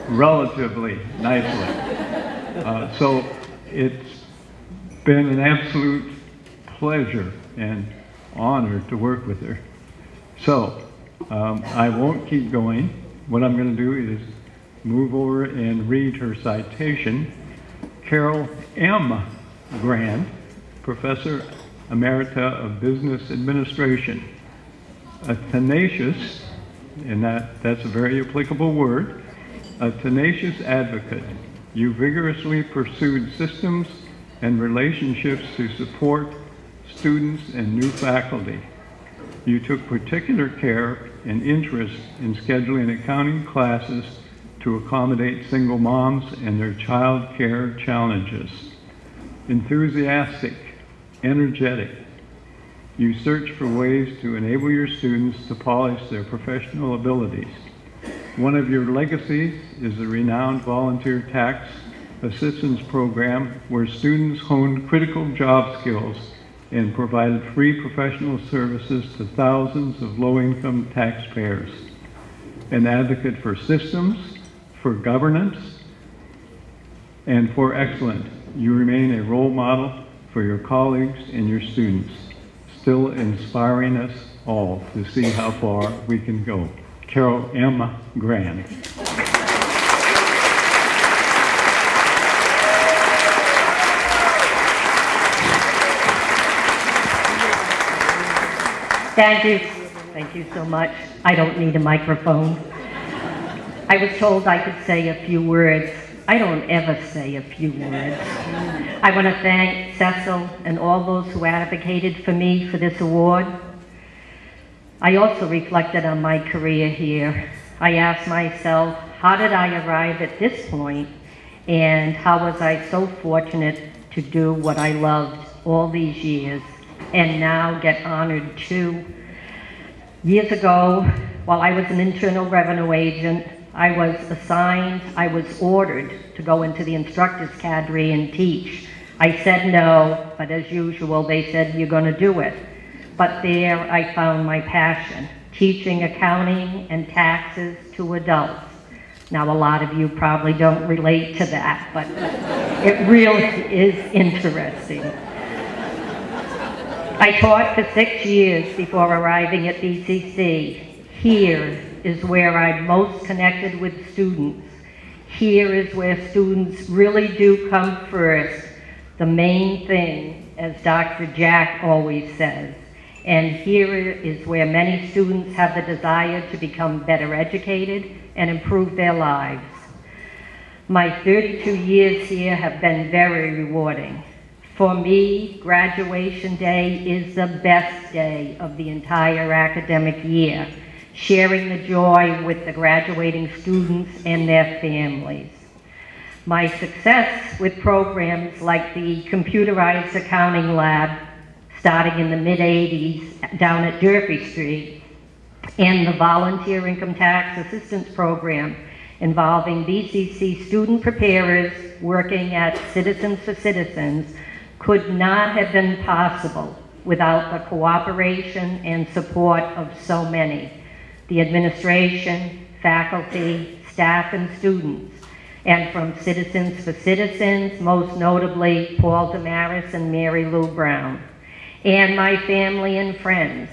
relatively nicely. Uh, so it's been an absolute pleasure and honor to work with her. So um, I won't keep going. What I'm going to do is move over and read her citation. Carol M. Grant, Professor Emerita of Business Administration, a tenacious, and that, that's a very applicable word, a tenacious advocate, you vigorously pursued systems and relationships to support students and new faculty. You took particular care and interest in scheduling accounting classes to accommodate single moms and their child care challenges. Enthusiastic, energetic, you search for ways to enable your students to polish their professional abilities. One of your legacies is the renowned volunteer tax assistance program where students honed critical job skills and provided free professional services to thousands of low-income taxpayers. An advocate for systems, for governance, and for excellence. You remain a role model for your colleagues and your students, still inspiring us all to see how far we can go. Carol M. Grant. Thank you. Thank you so much. I don't need a microphone. I was told I could say a few words I don't ever say a few words. I want to thank Cecil and all those who advocated for me for this award. I also reflected on my career here. I asked myself, how did I arrive at this point, and how was I so fortunate to do what I loved all these years and now get honored too? Years ago, while I was an internal revenue agent, I was assigned, I was ordered to go into the instructor's cadre and teach. I said no, but as usual, they said, you're going to do it. But there I found my passion, teaching accounting and taxes to adults. Now, a lot of you probably don't relate to that, but it really is interesting. I taught for six years before arriving at BCC. Here is where I'm most connected with students. Here is where students really do come first, the main thing, as Dr. Jack always says. And here is where many students have the desire to become better educated and improve their lives. My 32 years here have been very rewarding. For me, graduation day is the best day of the entire academic year, sharing the joy with the graduating students and their families. My success with programs like the Computerized Accounting Lab, starting in the mid-80s down at Durfee Street, and the Volunteer Income Tax Assistance Program involving BCC student preparers working at Citizens for Citizens could not have been possible without the cooperation and support of so many, the administration, faculty, staff, and students, and from Citizens for Citizens, most notably Paul Damaris and Mary Lou Brown, and my family and friends.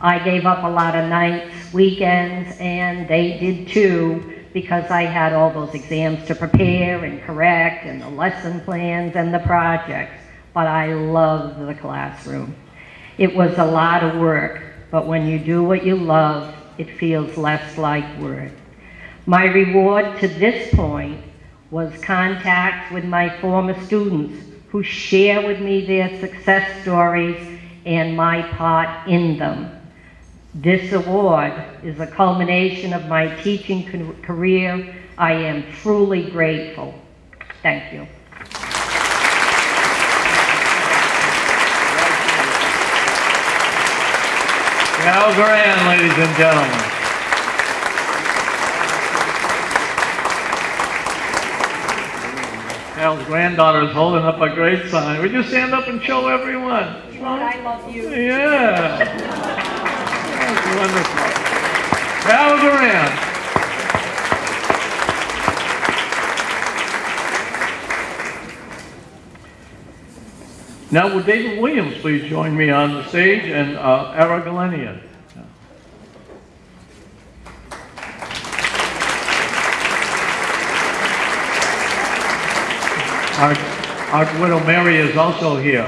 I gave up a lot of nights, weekends, and they did too, because I had all those exams to prepare and correct, and the lesson plans and the projects but I loved the classroom. It was a lot of work, but when you do what you love, it feels less like work. My reward to this point was contact with my former students who share with me their success stories and my part in them. This award is a culmination of my teaching career. I am truly grateful. Thank you. Cal Grant, ladies and gentlemen. Granddaughter is holding up a great sign. Would you stand up and show everyone? I love you. Yeah. That's wonderful. Cal Grant. Now, would David Williams please join me on the stage and uh, Ara Galenian. Our, our widow Mary is also here.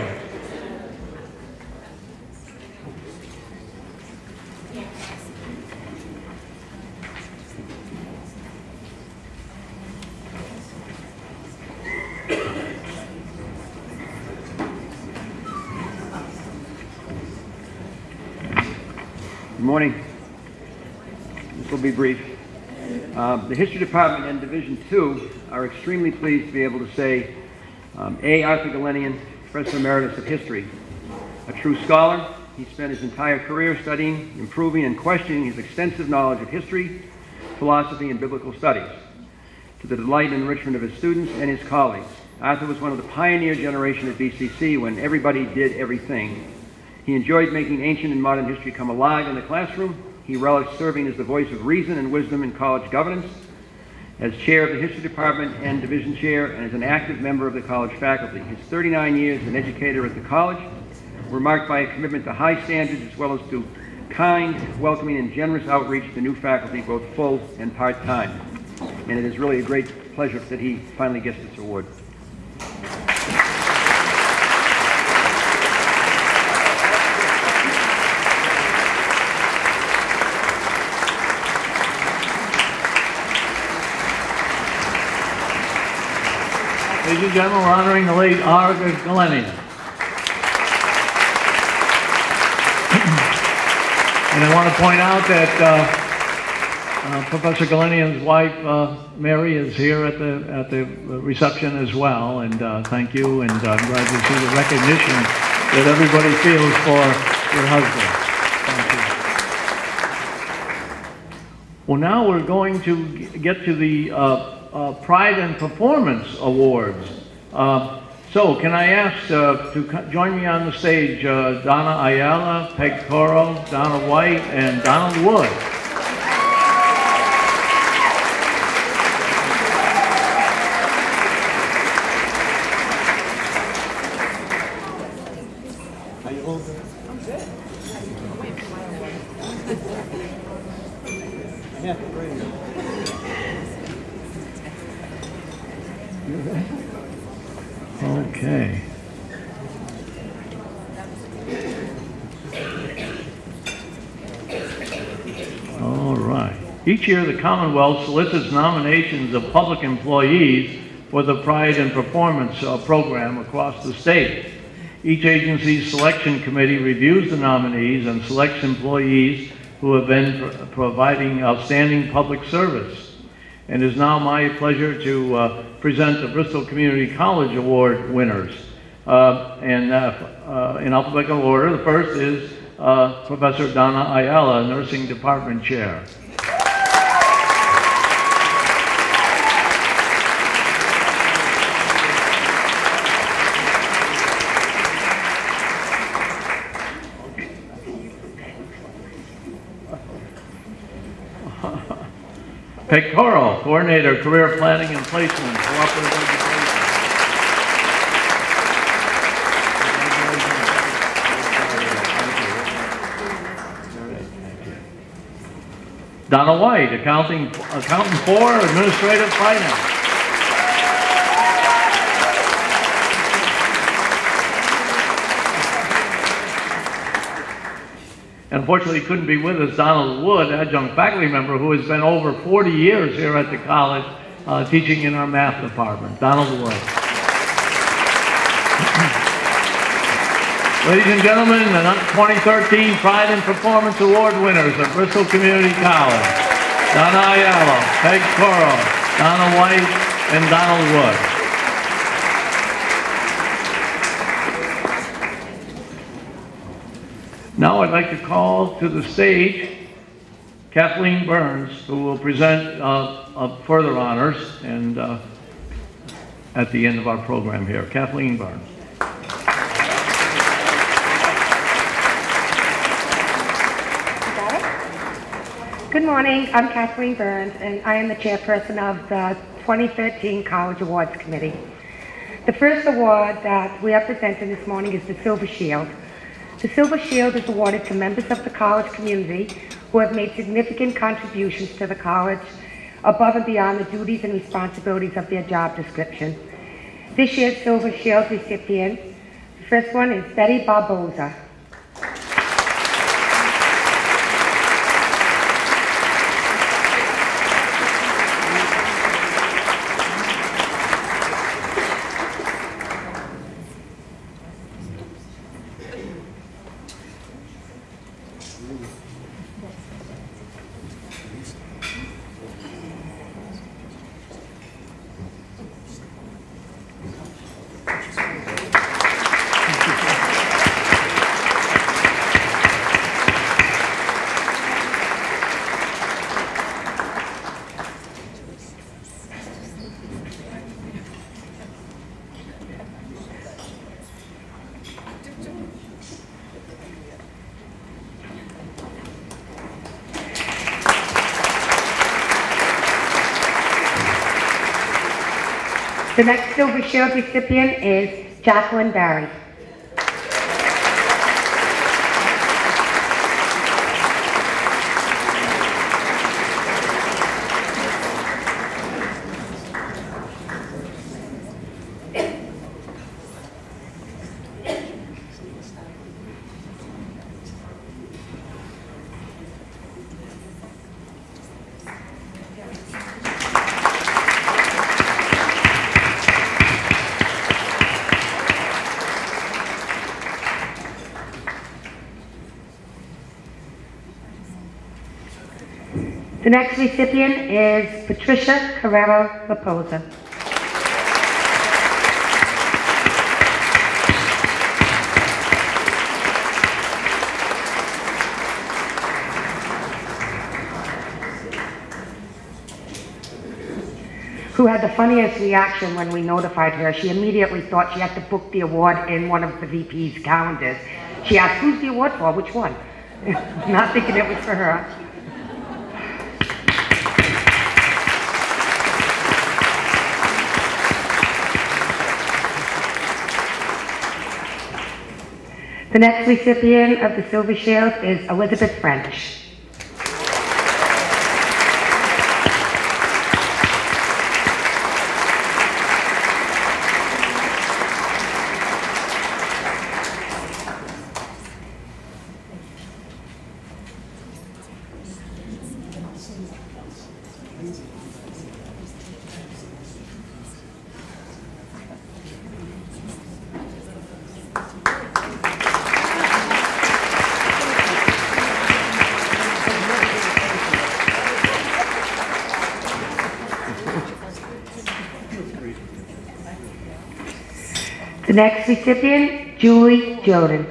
Good morning. This will be brief. Uh, the History Department and Division II are extremely pleased to be able to say um, A. Arthur Galenian, Professor Emeritus of History. A true scholar, he spent his entire career studying, improving, and questioning his extensive knowledge of history, philosophy, and biblical studies, to the delight and enrichment of his students and his colleagues. Arthur was one of the pioneer generation at BCC when everybody did everything he enjoyed making ancient and modern history come alive in the classroom. He relished serving as the voice of reason and wisdom in college governance, as chair of the history department and division chair, and as an active member of the college faculty. His 39 years as an educator at the college were marked by a commitment to high standards as well as to kind, welcoming, and generous outreach to new faculty, both full and part-time. And it is really a great pleasure that he finally gets this award. Ladies and gentlemen, we're honoring the late Ara Galenian. And I want to point out that uh, uh, Professor Galenian's wife, uh, Mary, is here at the at the reception as well. And uh, thank you, and I'm glad to see the recognition that everybody feels for your husband. Thank you. Well, now we're going to get to the uh, Pride and Performance Awards. Uh, so, can I ask uh, to join me on the stage uh, Donna Ayala, Peg Toro, Donna White, and Donald Wood? Okay. All right. Each year, the Commonwealth solicits nominations of public employees for the Pride and Performance uh, Program across the state. Each agency's selection committee reviews the nominees and selects employees who have been pro- providing outstanding public service. And it is now my pleasure to uh, present the Bristol Community College Award winners. Uh, and uh, uh, in alphabetical order, the first is uh, Professor Donna Ayala, Nursing Department Chair. Peg Toro, Coordinator, Career Planning and Placement, Cooperative Education. Donna White, Accounting, Accountant for Administrative Finance. Unfortunately, couldn't be with us Donald Wood, adjunct faculty member, who has been over 40 years here at the college uh, teaching in our math department. Donald Wood. Ladies and gentlemen, the 2013 Pride and Performance Award winners of Bristol Community College. Donna Ayala, Peg Toro, Donna White, and Donald Wood. Now I'd like to call to the stage Kathleen Burns, who will present uh, uh, further honors and uh, at the end of our program here. Kathleen Burns. Good morning. I'm Kathleen Burns, and I am the chairperson of the 2013 College Awards Committee. The first award that we are presenting this morning is the Silver Shield. The Silver Shield is awarded to members of the college community who have made significant contributions to the college above and beyond the duties and responsibilities of their job description. This year's Silver Shield recipient, the first one is Betty Barboza. The next Silver Shield recipient is Jacqueline Barry. The next recipient is Patricia Carrero Raposa. who had the funniest reaction when we notified her. She immediately thought she had to book the award in one of the VP's calendars. She asked, who's the award for? Which one? Not thinking it was for her. The next recipient of the Silver Shield is Elizabeth French. Next recipient, Julie Jordan.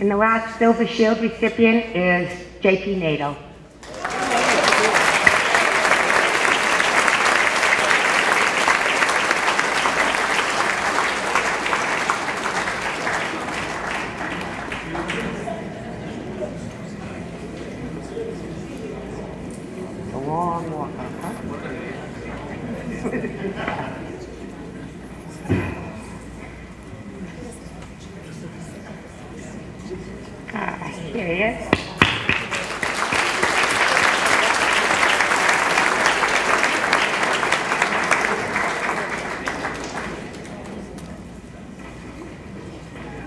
And the last Silver Shield recipient is JP Nato. A long walk up, huh? Ah, here he is.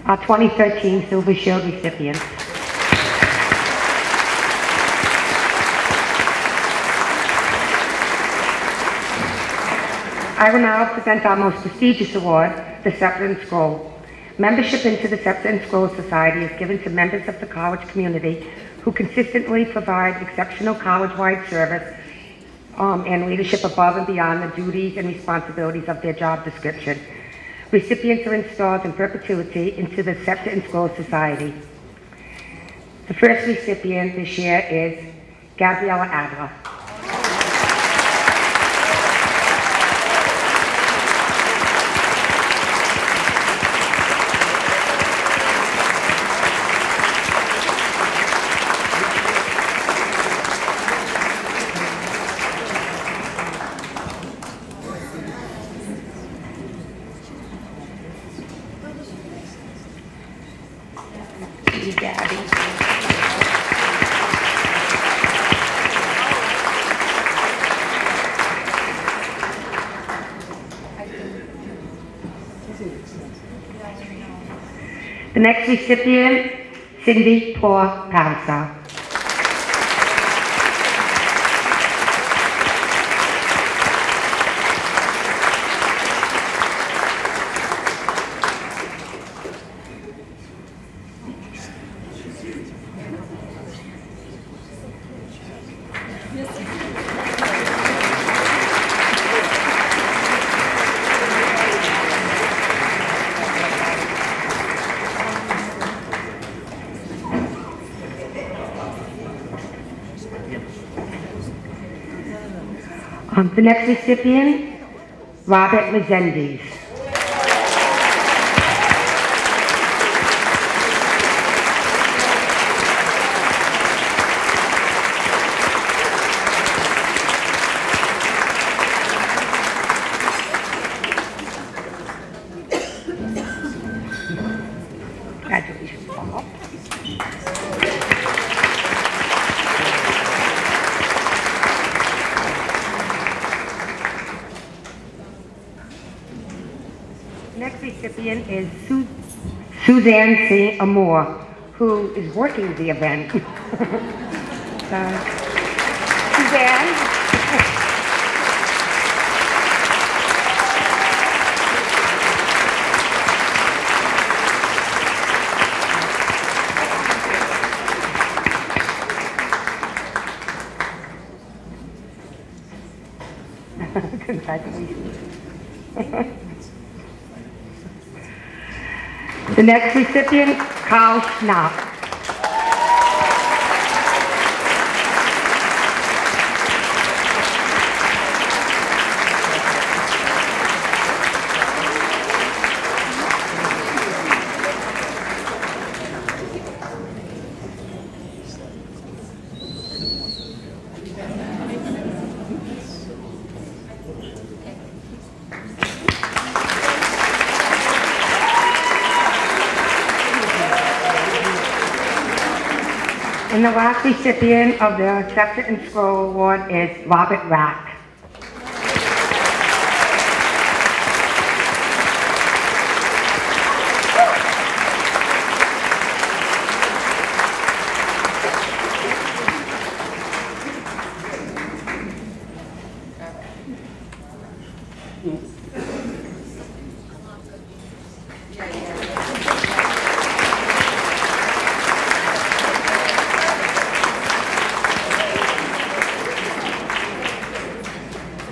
Our 2013 Silver Shield recipient. I will now present our most prestigious award, the and Scroll. Membership into the and Scroll Society is given to members of the college community who consistently provide exceptional college-wide service um, and leadership above and beyond the duties and responsibilities of their job description. Recipients are installed in perpetuity into the Scepter and Scroll Society. The first recipient this year is Gabriella Adler. Recipient, Cindy Paul Palliser. Um, the next recipient, Robert Rezendes. Congratulations, Paul. next recipient is Su- Suzanne St. Amour, who is working the event. Uh, Suzanne? Congratulations. The next recipient, Carl Schnapp. And the last recipient of the Scepter and Scroll Award is Robert Rack.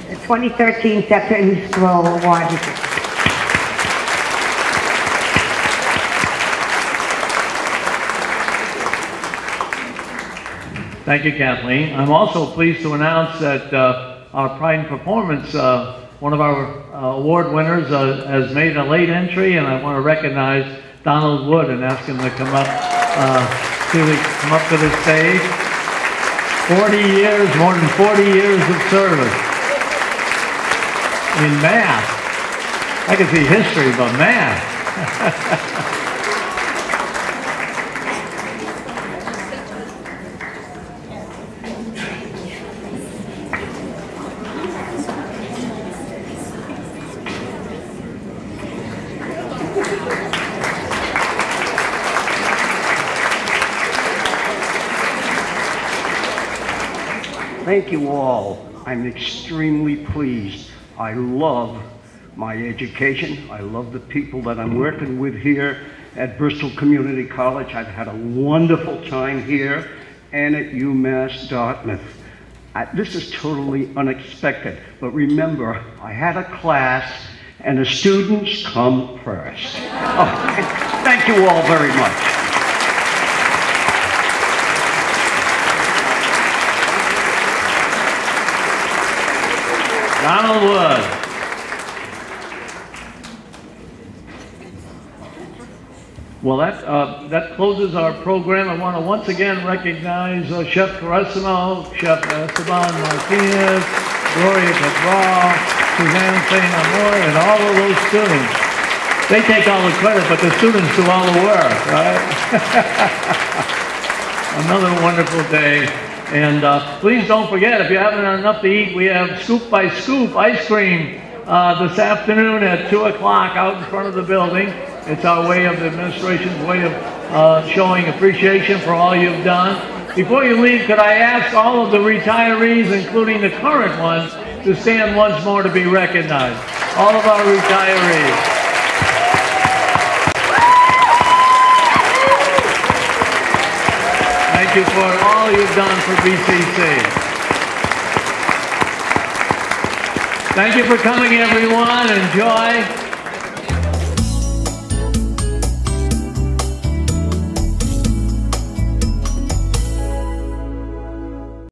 The 2013 Scepter and Scroll Award. Thank you, Kathleen. I'm also pleased to announce that uh, our Pride in Performance, uh, one of our uh, award winners, uh, has made a late entry, and I want to recognize Donald Wood and ask him to come up uh, to come up to the stage. 40 years, more than 40 years of service in math. I can see history, but math. Thank you all. I'm extremely pleased. I love my education. I love the people that I'm working with here at Bristol Community College. I've had a wonderful time here and at UMass Dartmouth. I, this is totally unexpected, but remember, I had a class and the students come first. Oh, thank you all very much. Donald Wood. Well, that, uh, that closes our program. I want to once again recognize uh, Chef Caressimo, Chef Esteban Martinez, Gloria Cabral, Suzanne St. Amour, and all of those students. They take all the credit, but the students do all the work, right? Another wonderful day. And uh, please don't forget, if you haven't had enough to eat, we have Scoop by Scoop ice cream uh, this afternoon at 2 o'clock out in front of the building. It's our way of, the administration's way of uh, showing appreciation for all you've done. Before you leave, could I ask all of the retirees, including the current ones, to stand once more to be recognized? All of our retirees. Thank you for all you've done for BCC. Thank you for coming, everyone. Enjoy.